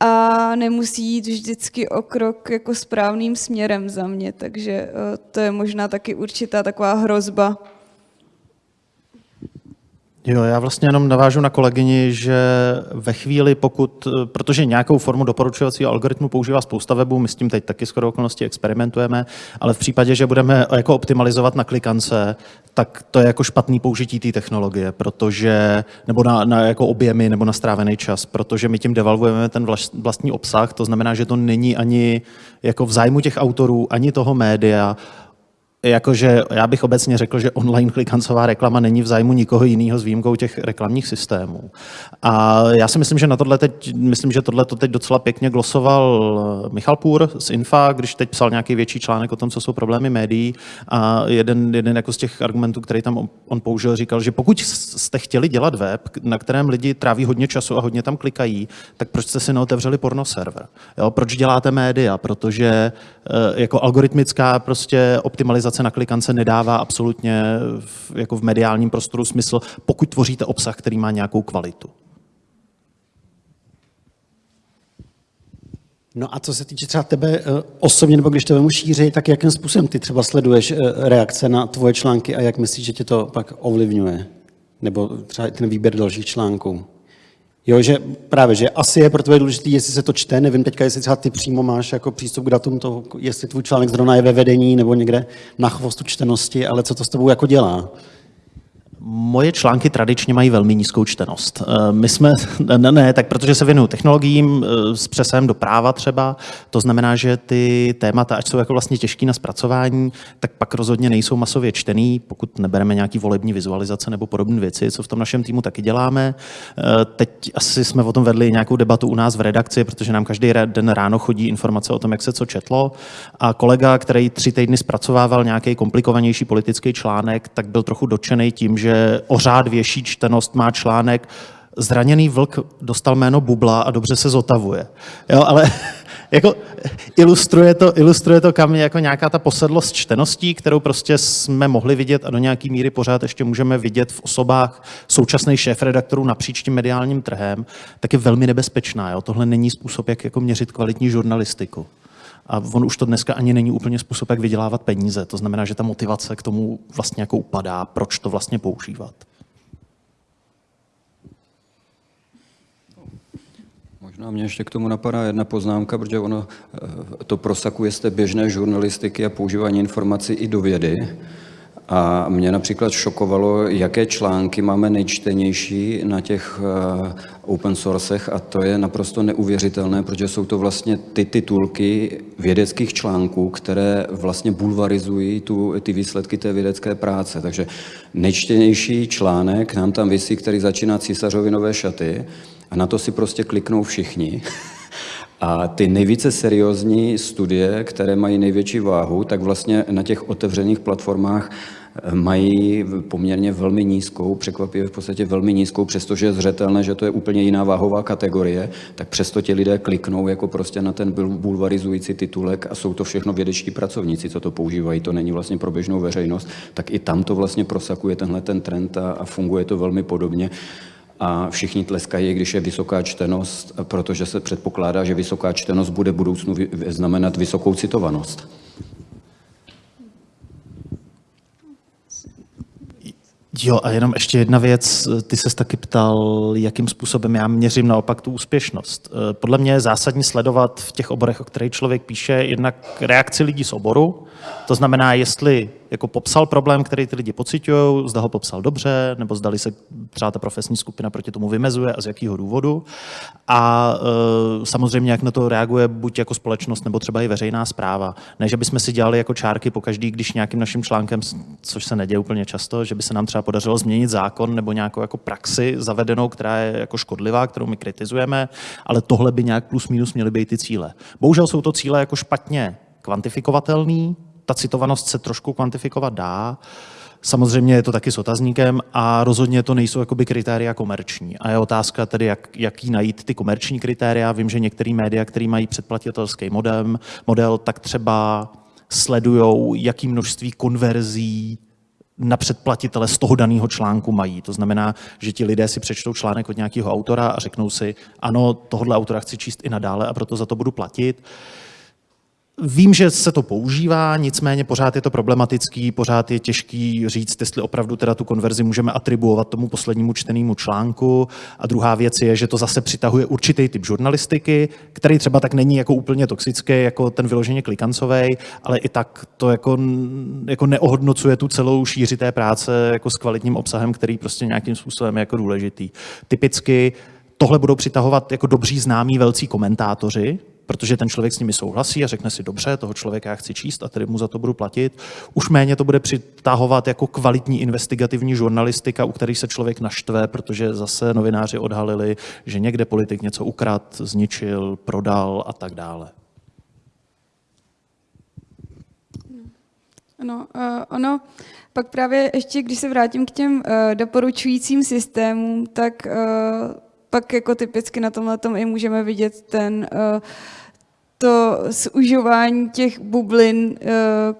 a nemusí jít vždycky o krok jako správným směrem za mě, takže eh, to je možná taky určitá taková hrozba. Jo, já vlastně jenom navážu na kolegyni, že ve chvíli, pokud, protože nějakou formu doporučovacího algoritmu používá spousta webů, my s tím teď taky skoro okolností experimentujeme, ale v případě, že budeme jako optimalizovat na klikance, tak to je jako špatný použití té technologie, protože, nebo na, na jako objemy, nebo na strávený čas, protože my tím devalvujeme ten vlastní obsah, to znamená, že to není ani jako v zájmu těch autorů, ani toho média, jakože já bych obecně řekl, že online klikancová reklama není v zájmu nikoho jiného s výjimkou těch reklamních systémů. A já si myslím, že na tohle teď, myslím, že tohle to teď docela pěkně glosoval Michal Půr z Infa, když teď psal nějaký větší článek o tom, co jsou problémy médií. A jeden, jeden jako z těch argumentů, který tam on použil, říkal, že pokud jste chtěli dělat web, na kterém lidi tráví hodně času a hodně tam klikají, tak proč jste si neotevřeli porno server? Jo, proč děláte média? Protože eh, jako algoritmická prostě optimalizace optimalizace na klikance nedává absolutně v, jako v mediálním prostoru smysl, pokud tvoříte obsah, který má nějakou kvalitu. No a co se týče třeba tebe eh, osobně, nebo když to vemu šíři, tak jakým způsobem ty třeba sleduješ eh, reakce na tvoje články a jak myslíš, že tě to pak ovlivňuje? Nebo třeba ten výběr dalších článků? Jo, že právě, že asi je pro tebe důležité, jestli se to čte, nevím teďka, jestli třeba ty přímo máš jako přístup k datům toho, jestli tvůj článek zrovna je ve vedení nebo někde na chvostu čtenosti, ale co to s tebou jako dělá? Moje články tradičně mají velmi nízkou čtenost. Eh, my jsme, ne, ne tak protože se věnuju technologiím eh, s přesahem do práva třeba, to znamená, že ty témata, ať jsou jako vlastně těžký na zpracování, tak pak rozhodně nejsou masově čtený, pokud nebereme nějaký volební vizualizace nebo podobné věci, co v tom našem týmu taky děláme. Eh, teď asi jsme o tom vedli nějakou debatu u nás v redakci, protože nám každý den ráno chodí informace o tom, jak se co četlo. A kolega, který tři týdny zpracovával nějaký komplikovanější politický článek, tak byl trochu dotčený tím, že o řád větší čtenost má článek Zraněný vlk dostal jméno Bubla a dobře se zotavuje. Jo, ale jako ilustruje to, ilustruje to kam jako nějaká ta posedlost čteností, kterou prostě jsme mohli vidět a do nějaký míry pořád ještě můžeme vidět v osobách současných šéf-redaktorů napříč tím mediálním trhem, tak je velmi nebezpečná. Jo? Tohle není způsob, jak jako měřit kvalitní žurnalistiku. A on už to dneska ani není úplně způsob, jak vydělávat peníze. To znamená, že ta motivace k tomu vlastně jako upadá, proč to vlastně používat. Možná mě ještě k tomu napadá jedna poznámka, protože ono eh, to prosakuje z té běžné žurnalistiky a používání informací i do vědy. A mě například šokovalo, jaké články máme nejčtenější na těch eh, open sourcech a to je naprosto neuvěřitelné, protože jsou to vlastně ty titulky vědeckých článků, které vlastně bulvarizují tu, ty výsledky té vědecké práce. Takže nejčtenější článek nám tam vysí, který začíná císařovi nové šaty a na to si prostě kliknou všichni. A ty nejvíce seriózní studie, které mají největší váhu, tak vlastně na těch otevřených platformách mají poměrně velmi nízkou, překvapivě v podstatě velmi nízkou, přestože je zřetelné, že to je úplně jiná váhová kategorie, tak přesto ti lidé kliknou jako prostě na ten bulvarizující titulek a jsou to všechno vědečtí pracovníci, co to používají, to není vlastně pro běžnou veřejnost, tak i tam to vlastně prosakuje tenhle ten trend a, a funguje to velmi podobně a všichni tleskají, když je vysoká čtenost, protože se předpokládá, že vysoká čtenost bude v budoucnu znamenat vysokou citovanost. Jo, a jenom ještě jedna věc. Ty se taky ptal, jakým způsobem já měřím naopak tu úspěšnost. Eh, podle mě je zásadní sledovat v těch oborech, o kterých člověk píše, jednak reakci lidí z oboru, to znamená, jestli jako popsal problém, který ty lidi pocitují, zda ho popsal dobře, nebo zdali se třeba ta profesní skupina proti tomu vymezuje a z jakého důvodu. A e, samozřejmě, jak na to reaguje buď jako společnost, nebo třeba i veřejná zpráva. Ne, že bychom si dělali jako čárky po každý, když nějakým naším článkem, což se neděje úplně často, že by se nám třeba podařilo změnit zákon nebo nějakou jako praxi zavedenou, která je jako škodlivá, kterou my kritizujeme, ale tohle by nějak plus minus měly být ty cíle. Bohužel jsou to cíle jako špatně kvantifikovatelný, ta citovanost se trošku kvantifikovat dá, Samozřejmě je to taky s otazníkem a rozhodně to nejsou jakoby kritéria komerční. A je otázka tedy, jak, jaký najít ty komerční kritéria. Vím, že některé média, které mají předplatitelský model, model, tak třeba sledují, jaký množství konverzí na předplatitele z toho daného článku mají. To znamená, že ti lidé si přečtou článek od nějakého autora a řeknou si, ano, tohle autora chci číst i nadále a proto za to budu platit. Vím, že se to používá, nicméně pořád je to problematický, pořád je těžký říct, jestli opravdu teda tu konverzi můžeme atribuovat tomu poslednímu čtenému článku. A druhá věc je, že to zase přitahuje určitý typ žurnalistiky, který třeba tak není jako úplně toxický, jako ten vyloženě klikancový, ale i tak to jako, jako neohodnocuje tu celou šíři té práce jako s kvalitním obsahem, který prostě nějakým způsobem je jako důležitý. Typicky tohle budou přitahovat jako dobří známí velcí komentátoři, protože ten člověk s nimi souhlasí a řekne si, dobře, toho člověka já chci číst a tedy mu za to budu platit. Už méně to bude přitahovat jako kvalitní investigativní žurnalistika, u kterých se člověk naštve, protože zase novináři odhalili, že někde politik něco ukrad, zničil, prodal a tak dále. No, uh, ono, pak právě ještě, když se vrátím k těm uh, doporučujícím systémům, tak uh, pak jako typicky na tomhle tom i můžeme vidět ten uh, to zužování těch bublin uh,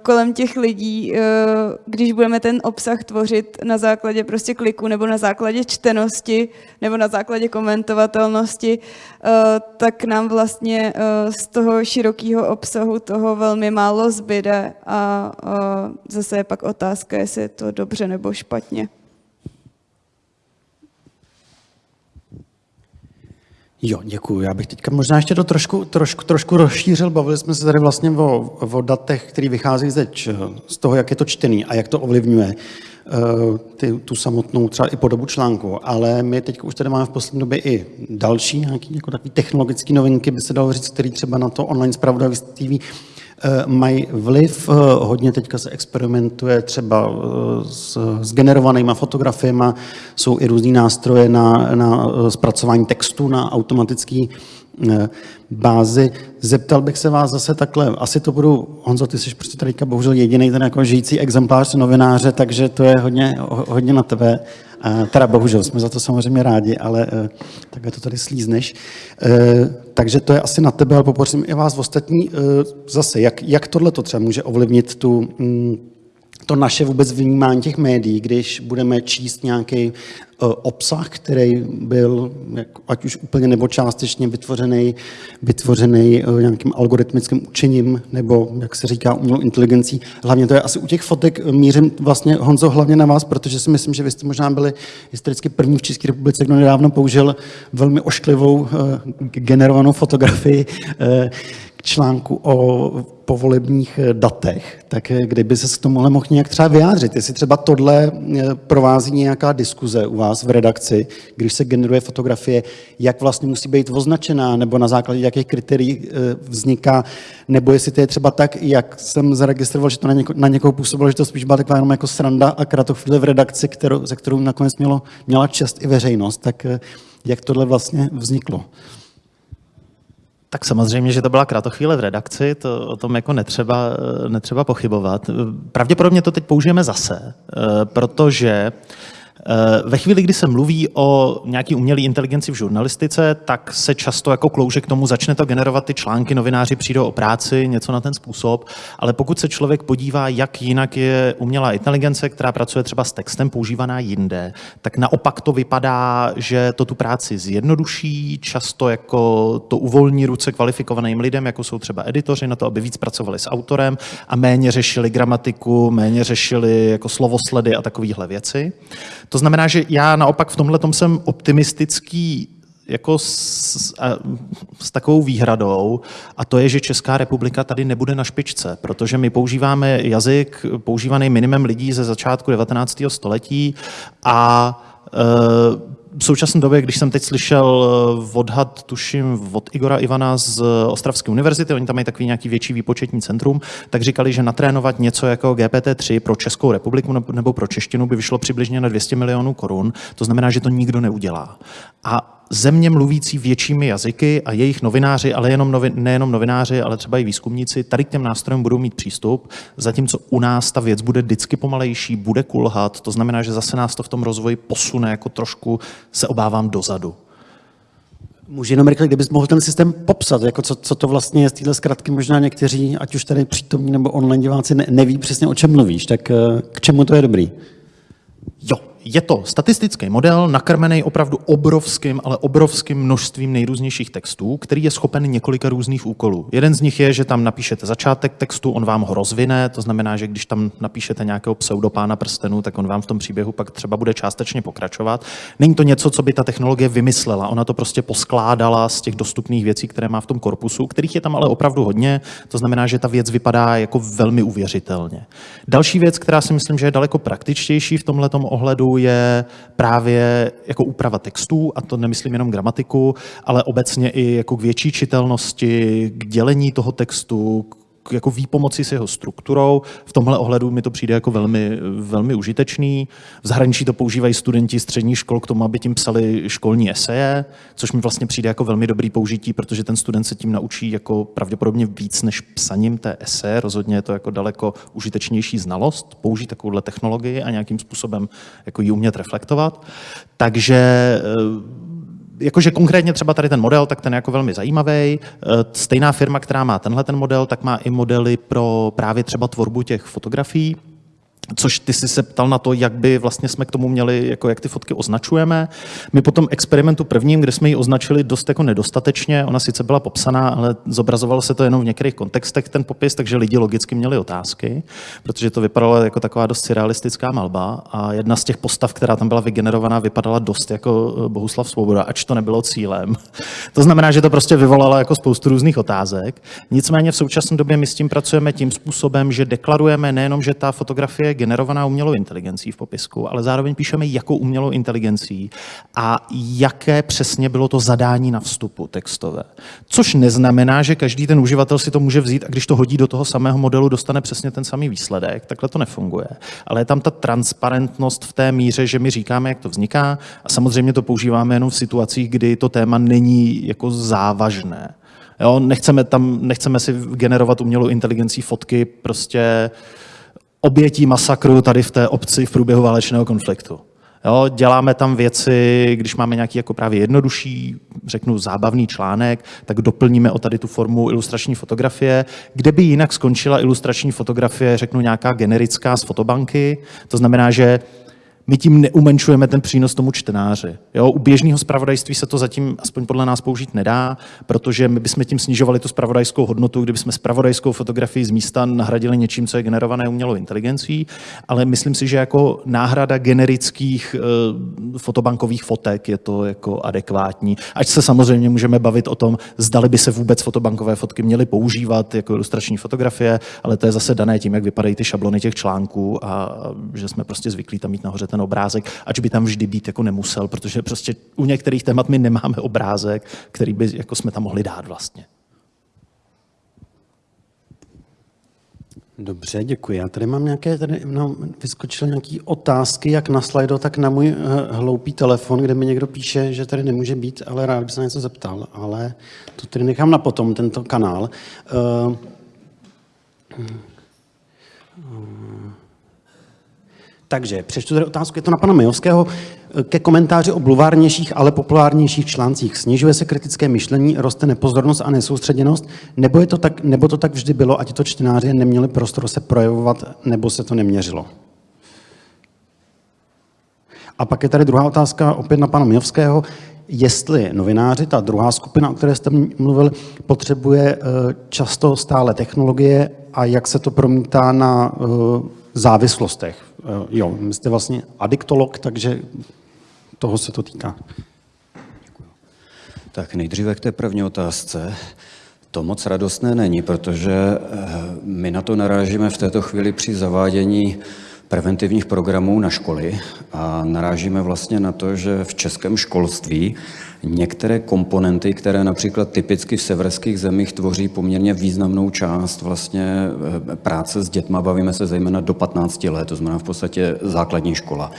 kolem těch lidí, uh, když budeme ten obsah tvořit na základě prostě kliku nebo na základě čtenosti nebo na základě komentovatelnosti, uh, tak nám vlastně z toho širokého obsahu toho velmi málo zbyde a zase je pak otázka, jestli je to dobře nebo špatně. Jo, děkuji. Já bych teďka možná ještě to trošku, trošku, trošku rozšířil. Bavili jsme se tady vlastně o, o datech, které vychází zeč, z toho, jak je to čtený a jak to ovlivňuje uh, ty, tu samotnou třeba i podobu článku. Ale my teď už tady máme v poslední době i další nějaké jako technologické novinky, by se dalo říct, které třeba na to online zpravodajství Eh, mají vliv. Eh, hodně teďka se experimentuje třeba eh, s, s generovanýma fotografiemi, jsou i různý nástroje na, na zpracování textu, na automatický bázi. Zeptal bych se vás zase takhle, asi to budu, Honzo, ty jsi prostě tady bohužel jediný ten jako žijící exemplář novináře, takže to je hodně, hodně na tebe. Teda bohužel, jsme za to samozřejmě rádi, ale takhle to tady slízneš. Takže to je asi na tebe, ale poprosím i vás ostatní zase, jak, jak tohle to třeba může ovlivnit tu, mm, to naše vůbec vnímání těch médií, když budeme číst nějaký uh, obsah, který byl, ať už úplně nebo částečně vytvořený, vytvořený uh, nějakým algoritmickým učením, nebo, jak se říká, umělou inteligencí. Hlavně to je asi u těch fotek mířím vlastně, Honzo, hlavně na vás, protože si myslím, že vy jste možná byli historicky první v České republice, kdo nedávno použil velmi ošklivou generovanou fotografii k článku o povolebních datech, tak kdyby se k tomu mohl nějak třeba vyjádřit, jestli třeba tohle eh, provází nějaká diskuze u vás v redakci, když se generuje fotografie, jak vlastně musí být označená, nebo na základě jakých kritérií eh, vzniká, nebo jestli to je třeba tak, jak jsem zaregistroval, že to na, něko, na někoho působilo, že to spíš byla taková jenom jako sranda a kratochvíle v redakci, kterou, ze kterou nakonec mělo, měla čest i veřejnost, tak eh, jak tohle vlastně vzniklo? Tak samozřejmě, že to byla kratochvíle v redakci, to o tom jako netřeba, netřeba pochybovat. Pravděpodobně to teď použijeme zase, eh, protože ve chvíli, kdy se mluví o nějaký umělé inteligenci v žurnalistice, tak se často jako klouže k tomu, začne to generovat ty články, novináři přijdou o práci, něco na ten způsob, ale pokud se člověk podívá, jak jinak je umělá inteligence, která pracuje třeba s textem používaná jinde, tak naopak to vypadá, že to tu práci zjednoduší, často jako to uvolní ruce kvalifikovaným lidem, jako jsou třeba editoři, na to, aby víc pracovali s autorem a méně řešili gramatiku, méně řešili jako slovosledy a takovéhle věci. To znamená, že já naopak v tomhle jsem optimistický jako s, a, s takovou výhradou, a to je, že Česká republika tady nebude na špičce, protože my používáme jazyk používaný minimem lidí ze začátku 19. století a e, v současné době, když jsem teď slyšel eh, odhad, tuším, od Igora Ivana z Ostravské univerzity, oni tam mají takový nějaký větší výpočetní centrum, tak říkali, že natrénovat něco jako GPT-3 pro Českou republiku nebo pro češtinu by vyšlo přibližně na 200 milionů korun. To znamená, že to nikdo neudělá. A země mluvící většími jazyky a jejich novináři, ale jenom novi, nejenom novináři, ale třeba i výzkumníci, tady k těm nástrojům budou mít přístup, zatímco u nás ta věc bude vždycky pomalejší, bude kulhat, to znamená, že zase nás to v tom rozvoji posune jako trošku, se obávám, dozadu. Může jenom rychle, kdybys mohl ten systém popsat, jako co, co to vlastně je z téhle zkratky, možná někteří, ať už tady přítomní nebo online diváci, ne, neví přesně, o čem mluvíš, tak eh, k čemu to je dobrý? Je to statistický model, nakrmený opravdu obrovským, ale obrovským množstvím nejrůznějších textů, který je schopen několika různých úkolů. Jeden z nich je, že tam napíšete začátek textu, on vám ho rozvine, to znamená, že když tam napíšete nějakého pseudopána prstenů, tak on vám v tom příběhu pak třeba bude částečně pokračovat. Není to něco, co by ta technologie vymyslela, ona to prostě poskládala z těch dostupných věcí, které má v tom korpusu, kterých je tam ale opravdu hodně, to znamená, že ta věc vypadá jako velmi uvěřitelně. Další věc, která si myslím, že je daleko praktičtější v tomhle ohledu, je právě jako úprava textů, a to nemyslím jenom gramatiku, ale obecně i jako k větší čitelnosti, k dělení toho textu, jako výpomoci s jeho strukturou. V tomhle ohledu mi to přijde jako velmi, velmi užitečný. V zahraničí to používají studenti středních škol k tomu, aby tím psali školní eseje, což mi vlastně přijde jako velmi dobrý použití, protože ten student se tím naučí jako pravděpodobně víc než psaním té eseje. Rozhodně je to jako daleko užitečnější znalost, použít takovouhle technologii a nějakým způsobem jako ji umět reflektovat. Takže eh, jakože konkrétně třeba tady ten model, tak ten je jako velmi zajímavý. E, stejná firma, která má tenhle ten model, tak má i modely pro právě třeba tvorbu těch fotografií. Což ty jsi se ptal na to, jak by vlastně jsme k tomu měli, jako jak ty fotky označujeme. My po tom experimentu prvním, kde jsme ji označili dost jako nedostatečně, ona sice byla popsaná, ale zobrazovalo se to jenom v některých kontextech ten popis, takže lidi logicky měli otázky, protože to vypadalo jako taková dost surrealistická malba a jedna z těch postav, která tam byla vygenerovaná, vypadala dost jako eh, Bohuslav Svoboda, ač to nebylo cílem. to znamená, že to prostě vyvolalo jako spoustu různých otázek. Nicméně v současné době my s tím pracujeme tím způsobem, že deklarujeme nejenom, že ta fotografie generovaná umělou inteligencí v popisku, ale zároveň píšeme, jakou umělou inteligencí a jaké přesně bylo to zadání na vstupu textové. Což neznamená, že každý ten uživatel si to může vzít a když to hodí do toho samého modelu, dostane přesně ten samý výsledek. Takhle to nefunguje. Ale je tam ta transparentnost v té míře, že my říkáme, jak to vzniká a samozřejmě to používáme jenom v situacích, kdy to téma není jako závažné. Jo, nechceme, tam, nechceme si generovat umělou inteligencí fotky prostě obětí masakru tady v té obci v průběhu válečného konfliktu. Jo, děláme tam věci, když máme nějaký jako právě jednodušší, řeknu zábavný článek, tak doplníme o tady tu formu ilustrační fotografie, kde by jinak skončila ilustrační fotografie, řeknu nějaká generická z fotobanky. To znamená, že my tím neumenšujeme ten přínos tomu čtenáři. Jo, u běžného zpravodajství se to zatím, aspoň podle nás, použít nedá, protože my bychom tím snižovali tu spravodajskou hodnotu, kdybychom spravodajskou fotografii z místa nahradili něčím, co je generované umělou inteligencí, ale myslím si, že jako náhrada generických e, fotobankových fotek je to jako adekvátní. Ať se samozřejmě můžeme bavit o tom, zdali by se vůbec fotobankové fotky měly používat jako ilustrační fotografie, ale to je zase dané tím, jak vypadají ty šablony těch článků a že jsme prostě zvyklí tam mít nahoře ten ten obrázek, ač by tam vždy být jako nemusel, protože prostě u některých témat my nemáme obrázek, který by jako jsme tam mohli dát vlastně. Dobře, děkuji. Já tady mám nějaké, tady no, vyskočily nějaké otázky, jak na slajdo, tak na můj uh, hloupý telefon, kde mi někdo píše, že tady nemůže být, ale rád bych se na něco zeptal, ale to tady nechám na potom, tento kanál. Uh, takže přečtu tady otázku, je to na pana Majovského, ke komentáři o bluvárnějších, ale populárnějších článcích. Snižuje se kritické myšlení, roste nepozornost a nesoustředěnost, nebo, je to tak, nebo to tak vždy bylo, ať to čtenáři neměli prostor se projevovat, nebo se to neměřilo? A pak je tady druhá otázka opět na pana Mijovského. Jestli novináři, ta druhá skupina, o které jste mluvil, potřebuje eh, často stále technologie a jak se to promítá na eh, závislostech Eh, jo, jste vlastně adiktolog, takže toho se to týká. Tak nejdříve k té první otázce. To moc radostné není, protože eh, my na to narážíme v této chvíli při zavádění preventivních programů na školy a narážíme vlastně na to, že v českém školství některé komponenty, které například typicky v severských zemích tvoří poměrně významnou část vlastně eh, práce s dětma, bavíme se zejména do 15 let, to znamená v podstatě základní škola,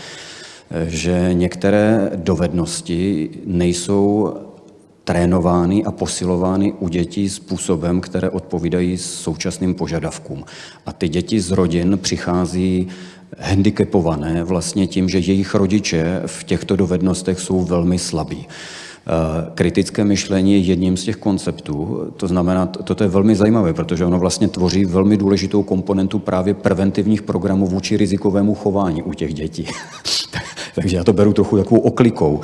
eh, že některé dovednosti nejsou trénovány a posilovány u dětí způsobem, které odpovídají současným požadavkům. A ty děti z rodin přichází handicapované vlastně tím, že jejich rodiče v těchto dovednostech jsou velmi slabí. Kritické myšlení je jedním z těch konceptů, to znamená, toto je velmi zajímavé, protože ono vlastně tvoří velmi důležitou komponentu právě preventivních programů vůči rizikovému chování u těch dětí. Takže já to beru trochu takovou oklikou.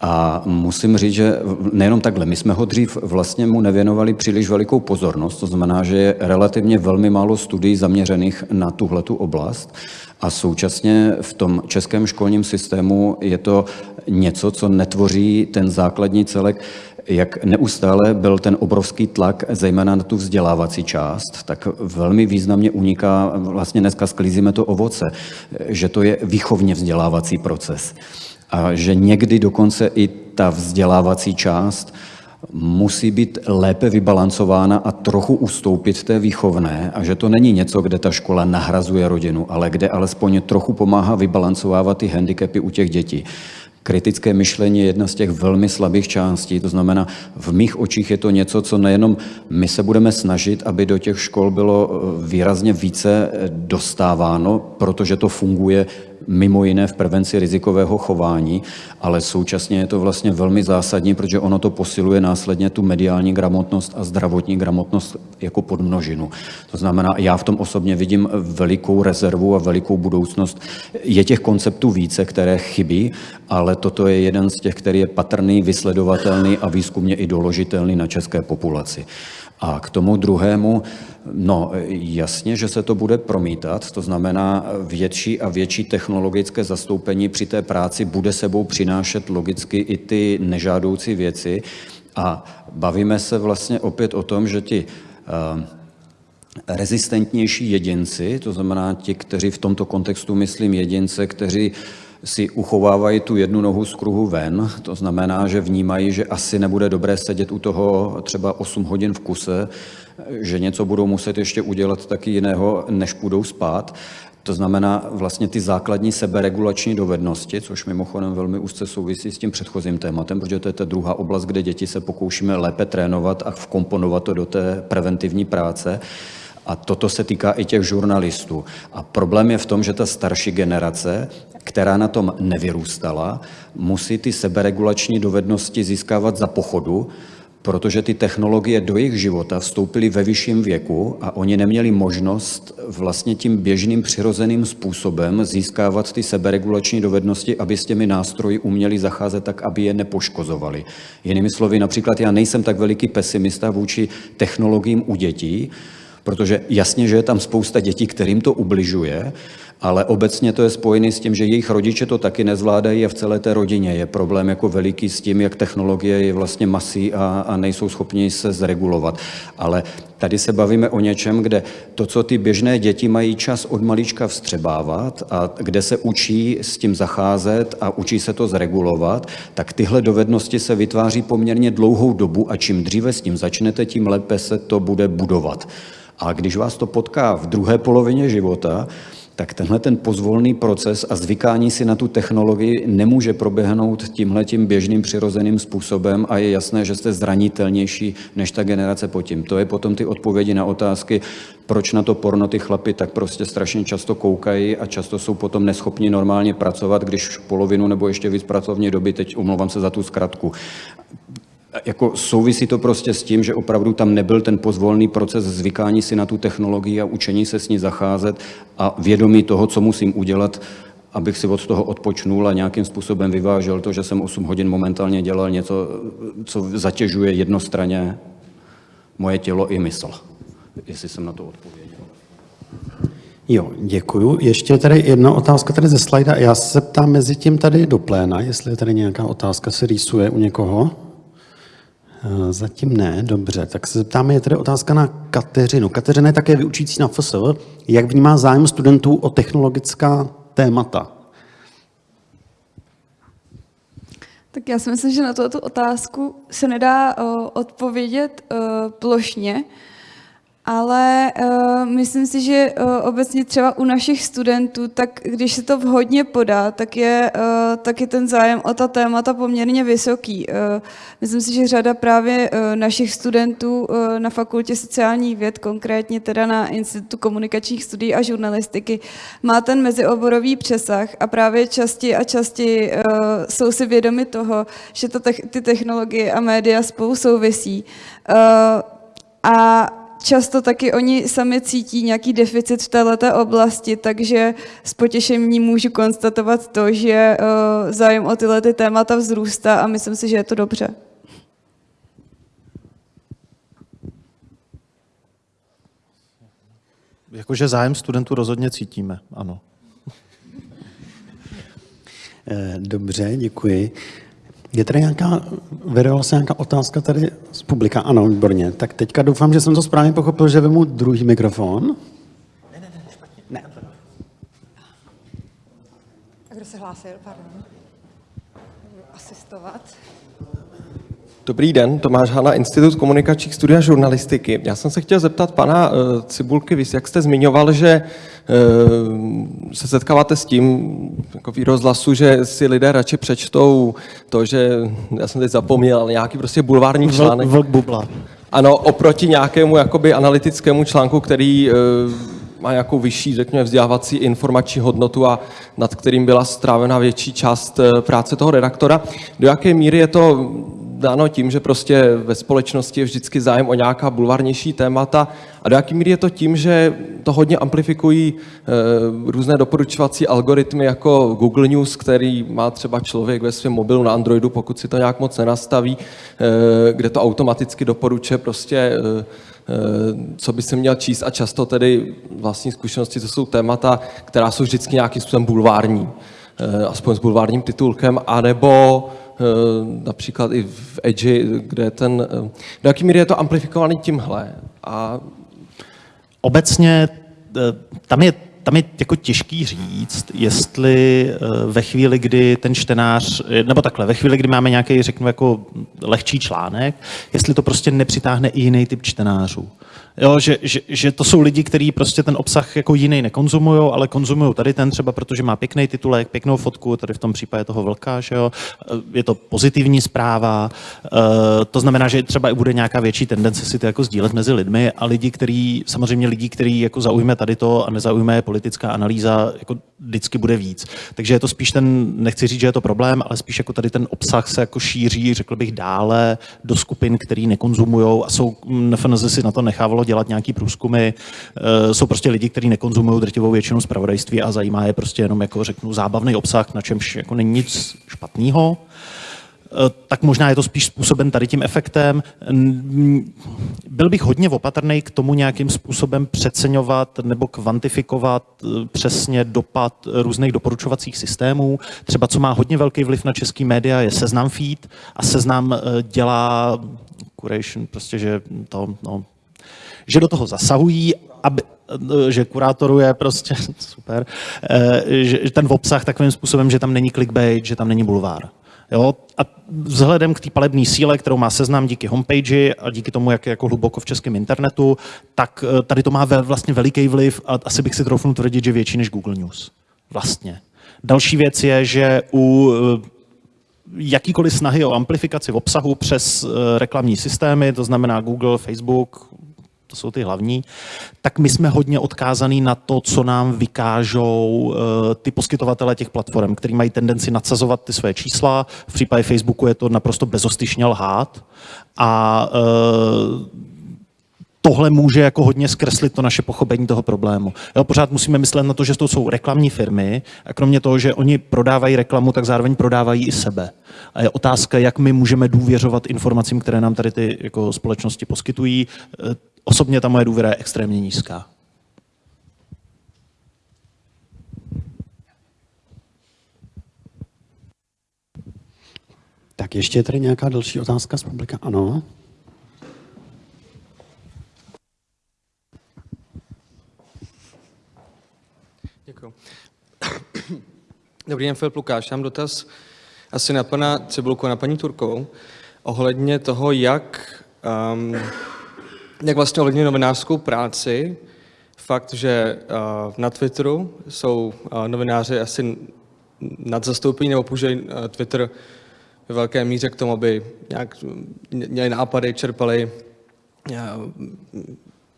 A musím říct, že nejenom takhle, my jsme ho dřív vlastně mu nevěnovali příliš velikou pozornost, to znamená, že je relativně velmi málo studií zaměřených na tuhletu oblast a současně v tom českém školním systému je to něco, co netvoří ten základní celek, jak neustále byl ten obrovský tlak, zejména na tu vzdělávací část, tak velmi významně uniká, vlastně dneska sklízíme to ovoce, že to je výchovně vzdělávací proces. A že někdy dokonce i ta vzdělávací část musí být lépe vybalancována a trochu ustoupit té výchovné a že to není něco, kde ta škola nahrazuje rodinu, ale kde alespoň trochu pomáhá vybalancovávat ty handicapy u těch dětí. Kritické myšlení je jedna z těch velmi slabých částí, to znamená, v mých očích je to něco, co nejenom my se budeme snažit, aby do těch škol bylo výrazně více dostáváno, protože to funguje mimo jiné v prevenci rizikového chování, ale současně je to vlastně velmi zásadní, protože ono to posiluje následně tu mediální gramotnost a zdravotní gramotnost jako podmnožinu. To znamená, já v tom osobně vidím velikou rezervu a velikou budoucnost. Je těch konceptů více, které chybí, ale toto je jeden z těch, který je patrný, vysledovatelný a výzkumně i doložitelný na české populaci. A k tomu druhému, no jasně, že se to bude promítat, to znamená větší a větší technologické zastoupení při té práci bude sebou přinášet logicky i ty nežádoucí věci. A bavíme se vlastně opět o tom, že ti uh, rezistentnější jedinci, to znamená ti, kteří v tomto kontextu myslím jedince, kteří si uchovávají tu jednu nohu z kruhu ven, to znamená, že vnímají, že asi nebude dobré sedět u toho třeba 8 hodin v kuse, že něco budou muset ještě udělat taky jiného, než půjdou spát. To znamená vlastně ty základní seberegulační dovednosti, což mimochodem velmi úzce souvisí s tím předchozím tématem, protože to je ta druhá oblast, kde děti se pokoušíme lépe trénovat a vkomponovat to do té preventivní práce. A toto se týká i těch žurnalistů. A problém je v tom, že ta starší generace která na tom nevyrůstala, musí ty seberegulační dovednosti získávat za pochodu, protože ty technologie do jejich života vstoupily ve vyšším věku a oni neměli možnost vlastně tím běžným přirozeným způsobem získávat ty seberegulační dovednosti, aby s těmi nástroji uměli zacházet tak, aby je nepoškozovali. Jinými slovy, například já nejsem tak veliký pesimista vůči technologiím u dětí, protože jasně, že je tam spousta dětí, kterým to ubližuje, ale obecně to je spojené s tím, že jejich rodiče to taky nezvládají a v celé té rodině je problém jako veliký s tím, jak technologie je vlastně masí a, a nejsou schopni se zregulovat. Ale tady se bavíme o něčem, kde to, co ty běžné děti mají čas od malička vstřebávat a kde se učí s tím zacházet a učí se to zregulovat, tak tyhle dovednosti se vytváří poměrně dlouhou dobu a čím dříve s tím začnete, tím lépe se to bude budovat. A když vás to potká v druhé polovině života, tak tenhle ten pozvolný proces a zvykání si na tu technologii nemůže proběhnout tímhle tím běžným přirozeným způsobem a je jasné, že jste zranitelnější než ta generace po tím. To je potom ty odpovědi na otázky, proč na to porno ty chlapy tak prostě strašně často koukají a často jsou potom neschopni normálně pracovat, když polovinu nebo ještě víc pracovní doby, teď umlouvám se za tu zkratku, jako souvisí to prostě s tím, že opravdu tam nebyl ten pozvolný proces zvykání si na tu technologii a učení se s ní zacházet a vědomí toho, co musím udělat, abych si od toho odpočnul a nějakým způsobem vyvážel to, že jsem 8 hodin momentálně dělal něco, co zatěžuje jednostranně moje tělo i mysl. Jestli jsem na to odpověděl. Jo, děkuju. Ještě tady jedna otázka tady ze slajda. Já se ptám mezi tím tady do pléna, jestli je tady nějaká otázka se rýsuje u někoho. Eh, zatím ne, dobře. Tak se zeptáme, je tady otázka na Kateřinu. Kateřina je také vyučící na FSL. Jak vnímá zájem studentů o technologická témata? Tak já si myslím, že na tuto otázku se nedá uh, odpovědět uh, plošně. Ale uh, myslím si, že uh, obecně třeba u našich studentů, tak když se to vhodně podá, tak je, uh, tak je ten zájem o ta témata poměrně vysoký. Uh, myslím si, že řada právě uh, našich studentů uh, na fakultě sociálních věd, konkrétně teda na Institutu komunikačních studií a žurnalistiky, má ten mezioborový přesah a právě častěji a častěji uh, jsou si vědomi toho, že to te- ty technologie a média spolu souvisí. Uh, a často taky oni sami cítí nějaký deficit v této oblasti, takže s potěšením můžu konstatovat to, že uh, zájem o tyhle ty témata vzrůstá a myslím si, že je to dobře. Jakože zájem studentů rozhodně cítíme, ano. Eh, dobře, děkuji. Je tady nějaká, vyrvala se nějaká otázka tady z publika? Ano, výborně. Tak teďka doufám, že jsem to správně pochopil, že vemu druhý mikrofon. Ne, ne, ne, špatně. Ne. A kdo se hlásil, pardon? Asistovat. Dobrý den, Tomáš Hana, Institut komunikačních studií a žurnalistiky. Já jsem se chtěl zeptat pana uh, Cibulky, vy jak jste zmiňoval, že uh, se setkáváte s tím jako rozhlasu, že si lidé radši přečtou to, že, já jsem teď zapomněl, nějaký prostě bulvární článek. Vlk bubla. Ano, oproti nějakému jakoby analytickému článku, který uh, má nějakou vyšší, řekněme, vzdělávací informační hodnotu a nad kterým byla strávena větší část práce toho redaktora. Do jaké míry je to dáno tím, že prostě ve společnosti je vždycky zájem o nějaká bulvarnější témata. A do jaký míry je to tím, že to hodně amplifikují e, různé doporučovací algoritmy jako Google News, který má třeba člověk ve svém mobilu na Androidu, pokud si to nějak moc nenastaví, e, kde to automaticky doporučuje prostě e, co by se měl číst. A často tedy vlastní zkušenosti, to jsou témata, která jsou vždycky nějakým způsobem bulvární, aspoň s bulvárním titulkem, anebo Eh, například i v Edge, kde je ten, eh, do jaký míry je to amplifikovaný tímhle. A... Obecně eh, tam je tam je jako těžký říct, jestli ve chvíli, kdy ten čtenář, nebo takhle, ve chvíli, kdy máme nějaký, řeknu, jako lehčí článek, jestli to prostě nepřitáhne i jiný typ čtenářů. Jo, že, že, že, to jsou lidi, kteří prostě ten obsah jako jiný nekonzumují, ale konzumují tady ten třeba, protože má pěkný titulek, pěknou fotku, tady v tom případě toho vlka, že jo. Je to pozitivní zpráva, eh, to znamená, že třeba bude nějaká větší tendence si to jako sdílet mezi lidmi a lidi, který, samozřejmě lidi, který jako zaujme tady to a nezaujme politická analýza, jako vždycky bude víc. Takže je to spíš ten, nechci říct, že je to problém, ale spíš jako tady ten obsah se jako šíří, řekl bych, dále do skupin, který nekonzumují a jsou, NFNZ si na to nechávalo dělat nějaký průzkumy. Eh, jsou prostě lidi, kteří nekonzumují drtivou většinu zpravodajství a zajímá je prostě jenom jako řeknu zábavný obsah, na čemž jako není nic špatného eh, tak možná je to spíš způsoben tady tím efektem. Byl bych hodně opatrný k tomu nějakým způsobem přeceňovat nebo kvantifikovat eh, přesně dopad různých doporučovacích systémů. Třeba co má hodně velký vliv na český média je seznam feed a seznam dělá curation, prostě, že to, no, že do toho zasahují, aby, že kurátoruje prostě, super, eh, že ten obsah takovým způsobem, že tam není clickbait, že tam není bulvár. Jo? A vzhledem k té palebné síle, kterou má seznam díky homepage a díky tomu, jak je jako hluboko v českém internetu, tak eh, tady to má vlastně veliký vliv a asi bych si troufnul tvrdit, že větší než Google News. Vlastně. Další věc je, že u eh, jakýkoliv snahy o amplifikaci v obsahu přes reklamní systémy, to znamená Google, Facebook, to jsou ty hlavní, tak my jsme hodně odkázaný na to, co nám vykážou eh, ty poskytovatele těch platform, který mají tendenci nadsazovat ty své čísla. V případě Facebooku je to naprosto bezostyšně lhát. A eh, tohle může jako hodně zkreslit to naše pochopení toho problému. Jo, pořád musíme myslet na to, že to jsou reklamní firmy a kromě toho, že oni prodávají reklamu, tak zároveň prodávají i sebe. A je otázka, jak my můžeme důvěřovat informacím, které nám tady ty jako společnosti poskytují. Osobně ta moje důvěra je extrémně nízká. Tak ještě je tady nějaká další otázka z publika? Ano. Děkuji. Dobrý den, Filip Lukáš. Mám dotaz asi na pana Cibulku a na paní Turkovou ohledně toho, jak um, jak vlastně ovlivňuje novinářskou práci. Fakt, že uh, na Twitteru jsou uh, novináři asi nadzastoupení nebo používají uh, Twitter ve velké míře k tomu, aby nějak měli nápady, čerpali,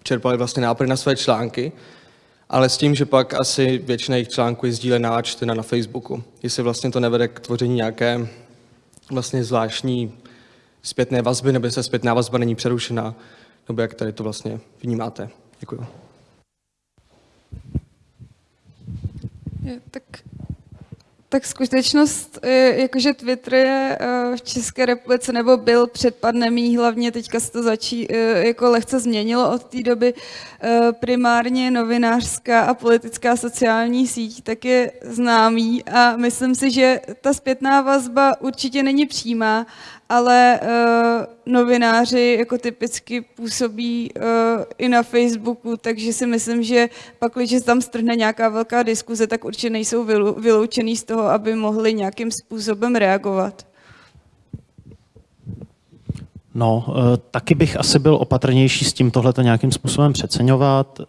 čerpali vlastně nápady na své články, ale s tím, že pak asi většina jejich článků je sdílená a čtena na Facebooku. Jestli vlastně to nevede k tvoření nějaké vlastně zvláštní zpětné vazby, nebo se zpětná vazba není přerušená, nebo jak tady to vlastně vnímáte. Děkuji. tak tak skutečnost, jakože Twitter je eh, v České republice, nebo byl před pandemí, hlavně teďka se to začí, eh, jako lehce změnilo od té doby, eh, primárně novinářská a politická sociální síť, tak je známý a myslím si, že ta zpětná vazba určitě není přímá, ale uh, novináři jako typicky působí uh, i na Facebooku, takže si myslím, že pak, když tam strhne nějaká velká diskuze, tak určitě nejsou vyloučený z toho, aby mohli nějakým způsobem reagovat. No, eh, taky bych asi byl opatrnější s tím tohleto nějakým způsobem přeceňovat.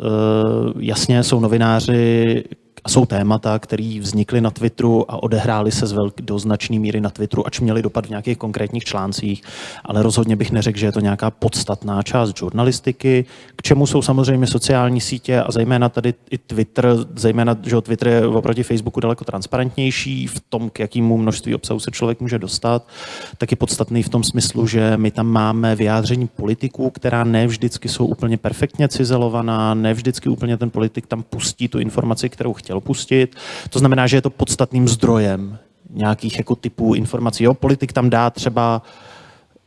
Jasně jsou novináři, jsou témata, které vznikly na Twitteru a odehrály se z velk, do značné míry na Twitteru, ač měly dopad v nějakých konkrétních článcích, ale rozhodně bych neřekl, že je to nějaká podstatná část žurnalistiky, k čemu jsou samozřejmě sociální sítě a zejména tady i Twitter, zejména, že Twitter je oproti Facebooku daleko transparentnější v tom, k jakému množství obsahu se člověk může dostat, tak je podstatný v tom smyslu, že my tam máme vyjádření politiků, která ne vždycky jsou úplně perfektně cizelovaná, ne vždycky úplně ten politik tam pustí tu informaci, kterou chtěl pustit. To znamená, že je to podstatným zdrojem nějakých jako typů informací. Jo, politik tam dá třeba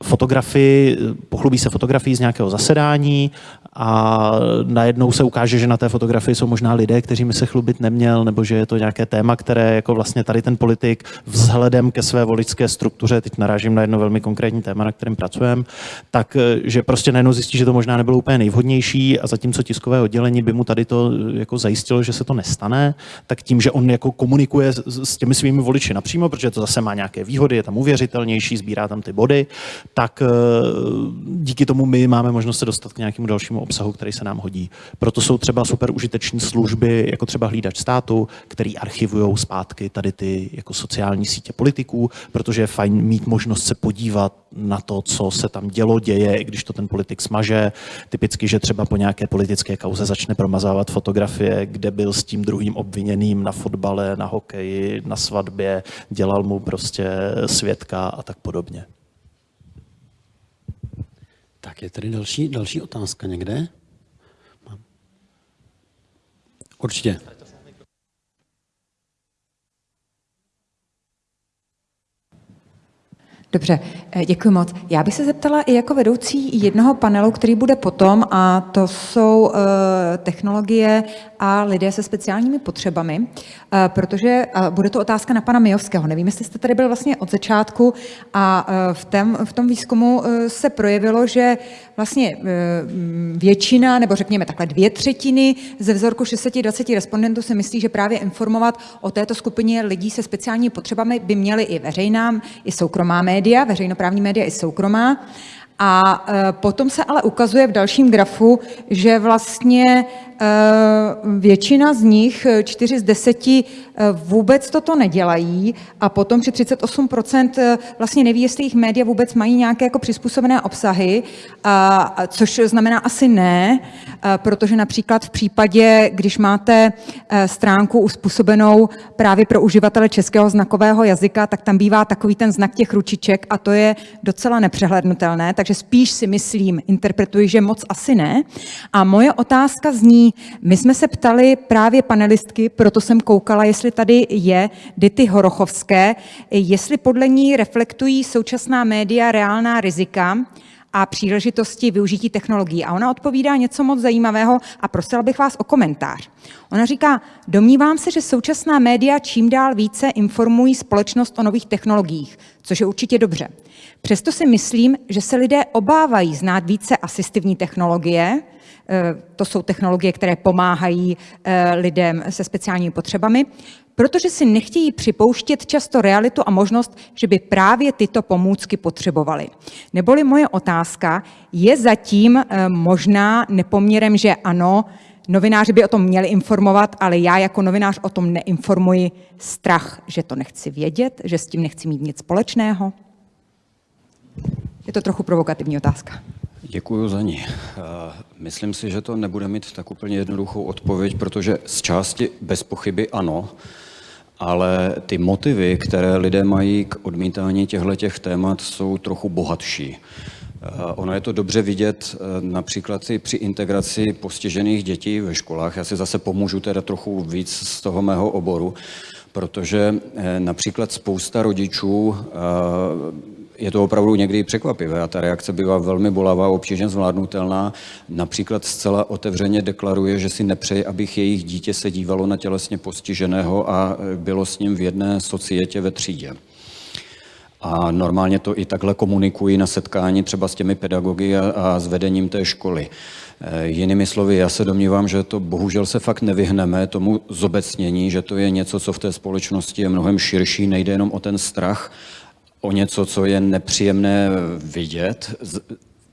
fotografii, pochlubí se fotografii z nějakého zasedání a najednou se ukáže, že na té fotografii jsou možná lidé, kteří se chlubit neměl, nebo že je to nějaké téma, které jako vlastně tady ten politik vzhledem ke své voličské struktuře, teď narážím na jedno velmi konkrétní téma, na kterém pracujeme, tak že prostě najednou zjistí, že to možná nebylo úplně nejvhodnější a zatímco tiskové oddělení by mu tady to jako zajistilo, že se to nestane, tak tím, že on jako komunikuje s těmi svými voliči napřímo, protože to zase má nějaké výhody, je tam uvěřitelnější, sbírá tam ty body, tak eh, díky tomu my máme možnost se dostat k nějakému dalšímu obsahu, který se nám hodí. Proto jsou třeba super užiteční služby, jako třeba hlídač státu, který archivují zpátky tady ty jako sociální sítě politiků, protože je fajn mít možnost se podívat na to, co se tam dělo, děje, i když to ten politik smaže. Typicky, že třeba po nějaké politické kauze začne promazávat fotografie, kde byl s tím druhým obviněným na fotbale, na hokeji, na svatbě, dělal mu prostě svědka a tak podobně. Tak je tady další, další otázka někde? Určitě. Dobře, eh, děkuji moc. Já bych se zeptala i jako vedoucí jednoho panelu, který bude potom, a to jsou eh, technologie a lidé se speciálními potřebami, eh, protože bude to otázka na pana Mijovského. Nevím, jestli jste tady byl vlastně od začátku a v tom, v tom výzkumu se projevilo, že vlastně většina, nebo řekněme takhle dvě třetiny ze vzorku 620 respondentů si myslí, že právě informovat o této skupině lidí se speciálními potřebami by měly i veřejná, i soukromá média média, veřejnoprávní média i soukromá. A e, potom se ale ukazuje v dalším grafu, že vlastně Eh, většina z nich, 4 eh, z 10, eh, vůbec toto nedělají. A potom při 38% vlastně neví, jestli jejich média vůbec mají nějaké jako přizpůsobené obsahy, což znamená asi ne, protože například v případě, když máte stránku uspůsobenou právě pro uživatele českého znakového jazyka, tak tam bývá takový ten znak těch ručiček a to je docela nepřehlednutelné, takže spíš si myslím, interpretuji, že moc asi ne. A moje otázka zní, my jsme se ptali právě panelistky, proto jsem koukala, jestli tady je Dity Horochovské, jestli podle ní reflektují současná média reálná rizika, a příležitosti využití technologií. A ona odpovídá něco moc zajímavého a prosila bych vás o komentář. Ona říká, domnívám se, že současná média čím dál více informují společnost o nových technologiích, což je určitě dobře. Přesto si myslím, že se lidé obávají znát více asistivní technologie, to jsou technologie, které pomáhají eh, lidem se speciálními potřebami. Protože si nechtějí připouštět často realitu a možnost, že by právě tyto pomůcky potřebovali. Neboli moje otázka je zatím eh, možná nepoměrem, že ano, novináři by o tom měli informovat, ale já jako novinář o tom neinformuji strach, že to nechci vědět, že s tím nechci mít nic společného? Je to trochu provokativní otázka. Děkuji za ní. Eh, myslím si, že to nebude mít tak úplně jednoduchou odpověď, protože z části bez pochyby ano, ale ty motivy, které lidé mají k odmítání těchto témat, jsou trochu bohatší. Eh, ono je to dobře vidět eh, například i při integraci postižených dětí ve školách. Já si zase pomůžu teda trochu víc z toho mého oboru, protože například spousta rodičů je to opravdu někdy překvapivé a ta reakce bývá velmi bolavá, obtížně zvládnutelná. Například zcela otevřeně deklaruje, že si nepřeje, abych jejich dítě se dívalo na tělesně postiženého a bylo s ním v jedné societě ve třídě. A normálně to i takhle komunikují na setkání třeba s těmi pedagogy a, a s vedením té školy. E, jinými slovy, já se domnívám, že to bohužel se fakt nevyhneme tomu zobecnění, že to je něco, co v té společnosti je mnohem širší, nejde jenom o ten strach, o něco, co je nepříjemné vidět.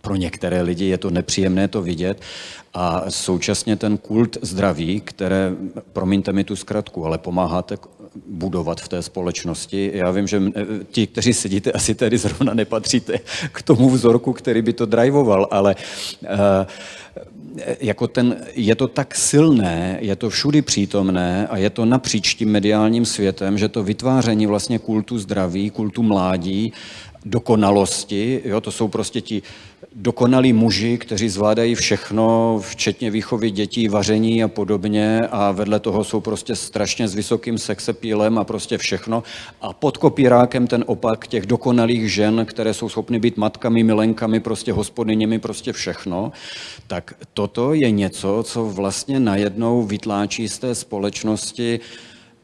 Pro některé lidi je to nepříjemné to vidět a současně ten kult zdraví, které, promiňte mi tu zkratku, ale pomáháte budovat v té společnosti. Já vím, že ti, kteří sedíte, asi tady zrovna nepatříte k tomu vzorku, který by to drivoval, ale uh, jako ten, je to tak silné, je to všudy přítomné a je to napříč tím mediálním světem, že to vytváření vlastně kultu zdraví, kultu mládí, dokonalosti, jo, to jsou prostě ti dokonalí muži, kteří zvládají všechno, včetně výchovy dětí, vaření a podobně a vedle toho jsou prostě strašně s vysokým sexepílem a prostě všechno. A pod kopírákem ten opak těch dokonalých žen, které jsou schopny být matkami, milenkami, prostě hospodyněmi, prostě všechno, tak toto je něco, co vlastně najednou vytláčí z té společnosti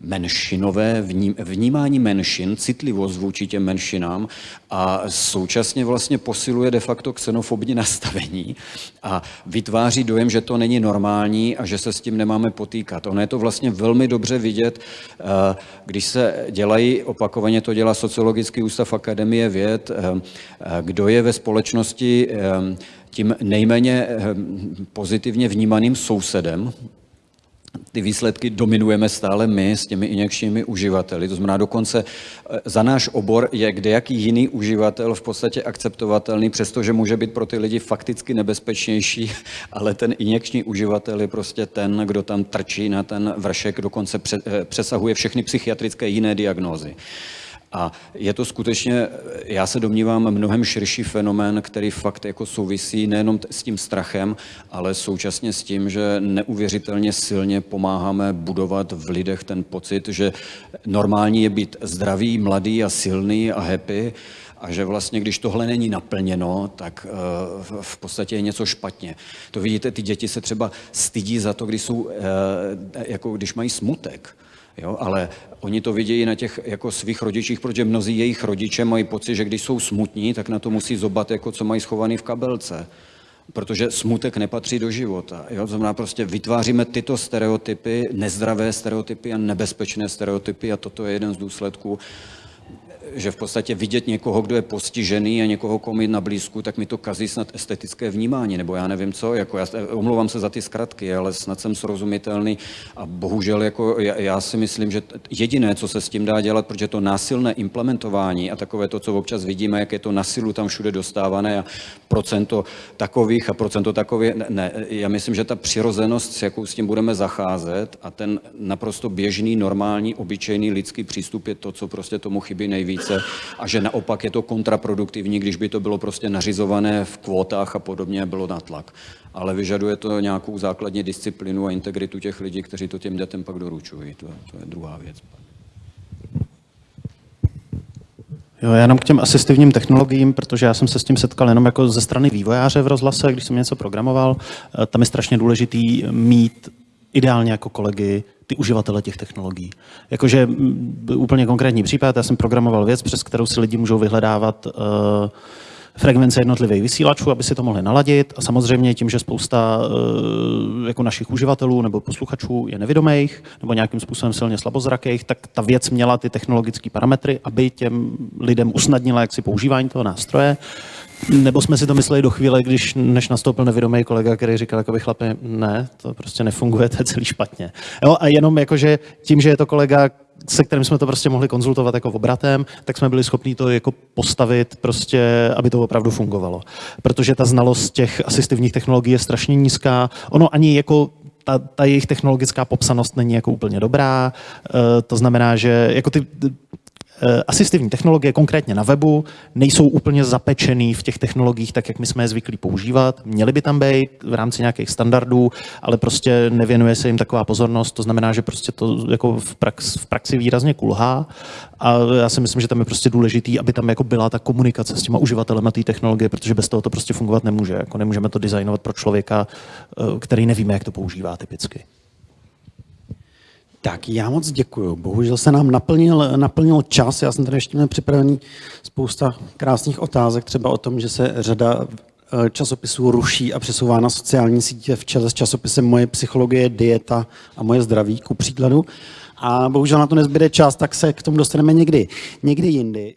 menšinové vnímání menšin, citlivost vůči těm menšinám a současně vlastně posiluje de facto xenofobní nastavení a vytváří dojem, že to není normální a že se s tím nemáme potýkat. Ono je to vlastně velmi dobře vidět, eh, když se dělají, opakovaně to dělá Sociologický ústav Akademie věd, eh, eh, kdo je ve společnosti tím nejméně pozitivně vnímaným sousedem, ty výsledky dominujeme stále my s těmi injekčními uživateli. To znamená, dokonce eh, za náš obor je kdejaký jiný uživatel v podstatě akceptovatelný, přestože může být pro ty lidi fakticky nebezpečnější, ale ten injekční uživatel je prostě ten, kdo tam trčí na ten vršek, dokonce eh, přesahuje všechny psychiatrické jiné diagnózy. A je to skutečně, já se domnívám, mnohem širší fenomén, který fakt jako souvisí nejenom s tím strachem, ale současně s tím, že neuvěřitelně silně pomáháme budovat v lidech ten pocit, že normální je být zdravý, mladý a silný a happy, a že vlastně, když tohle není naplněno, tak uh, v podstatě je něco špatně. To vidíte, ty děti se třeba stydí za to, když, jsou, uh, jako když mají smutek. Jo, ale oni to vidějí na těch jako svých rodičích, protože mnozí jejich rodiče mají pocit, že když jsou smutní, tak na to musí zobat, jako co mají schovaný v kabelce. Protože smutek nepatří do života. Jo? To znamená, prostě vytváříme tyto stereotypy, nezdravé stereotypy a nebezpečné stereotypy a toto je jeden z důsledků že v podstatě vidět někoho, kdo je postižený a někoho, komu na blízku, tak mi to kazí snad estetické vnímání, nebo já nevím co, jako já omlouvám se za ty zkratky, ale snad jsem srozumitelný a bohužel jako já, já si myslím, že jediné, co se s tím dá dělat, protože to násilné implementování a takové to, co občas vidíme, jak je to na silu tam všude dostávané a procento takových a procento takových, ne, ne, já myslím, že ta přirozenost, s jakou s tím budeme zacházet a ten naprosto běžný, normální, obyčejný lidský přístup je to, co prostě tomu chybí nejvíc více a že naopak je to kontraproduktivní, když by to bylo prostě nařizované v kvótách a podobně, bylo na tlak. Ale vyžaduje to nějakou základní disciplínu a integritu těch lidí, kteří to těm dětem pak doručují. To, to je druhá věc. Jo, já jenom k těm asistivním technologiím, protože já jsem se s tím setkal jenom jako ze strany vývojáře v rozhlase, když jsem něco programoval. Eh, tam je strašně důležitý mít ideálně jako kolegy ty uživatele těch technologií. Jakože úplně konkrétní případ, já jsem programoval věc, přes kterou si lidi můžou vyhledávat uh, frekvence jednotlivých vysílačů, aby si to mohli naladit. A samozřejmě tím, že spousta eh, jako našich uživatelů nebo posluchačů je nevědomých nebo nějakým způsobem silně slabozrakých, tak ta věc měla ty technologické parametry, aby těm lidem usnadnila jaksi používání toho nástroje. Nebo jsme si to mysleli do chvíle, když než nastoupil nevědomý kolega, který říkal, jako by chlapi, ne, to prostě nefunguje, to je celý špatně. Jo, a jenom jakože tím, že je to kolega, se kterým jsme to prostě mohli konzultovat jako obratem, tak jsme byli schopni to jako postavit prostě, aby to opravdu fungovalo. Protože ta znalost těch asistivních technologií je strašně nízká. Ono ani jako ta, ta jejich technologická popsanost není jako úplně dobrá. E, to znamená, že jako ty asistivní technologie, konkrétně na webu, nejsou úplně zapečený v těch technologiích tak, jak my jsme je zvyklí používat. Měly by tam být v rámci nějakých standardů, ale prostě nevěnuje se jim taková pozornost. To znamená, že prostě to jako v, prax, v praxi výrazně kulhá. A já si myslím, že tam je prostě důležitý, aby tam jako byla ta komunikace s těma uživatelem té technologie, protože bez toho to prostě fungovat nemůže. Jako nemůžeme to designovat pro člověka, eh, který nevíme, jak to používá typicky. Tak já moc děkuji. Bohužel se nám naplnil, naplnil čas. Já jsem tady ještě měl připravený spousta krásných otázek, třeba o tom, že se řada eh, časopisů ruší a přesouvá na sociální sítě v čele s časopisem Moje psychologie, dieta a moje zdraví, ku příkladu. A bohužel na to nezbyde čas, tak se k tomu dostaneme někdy, někdy jindy.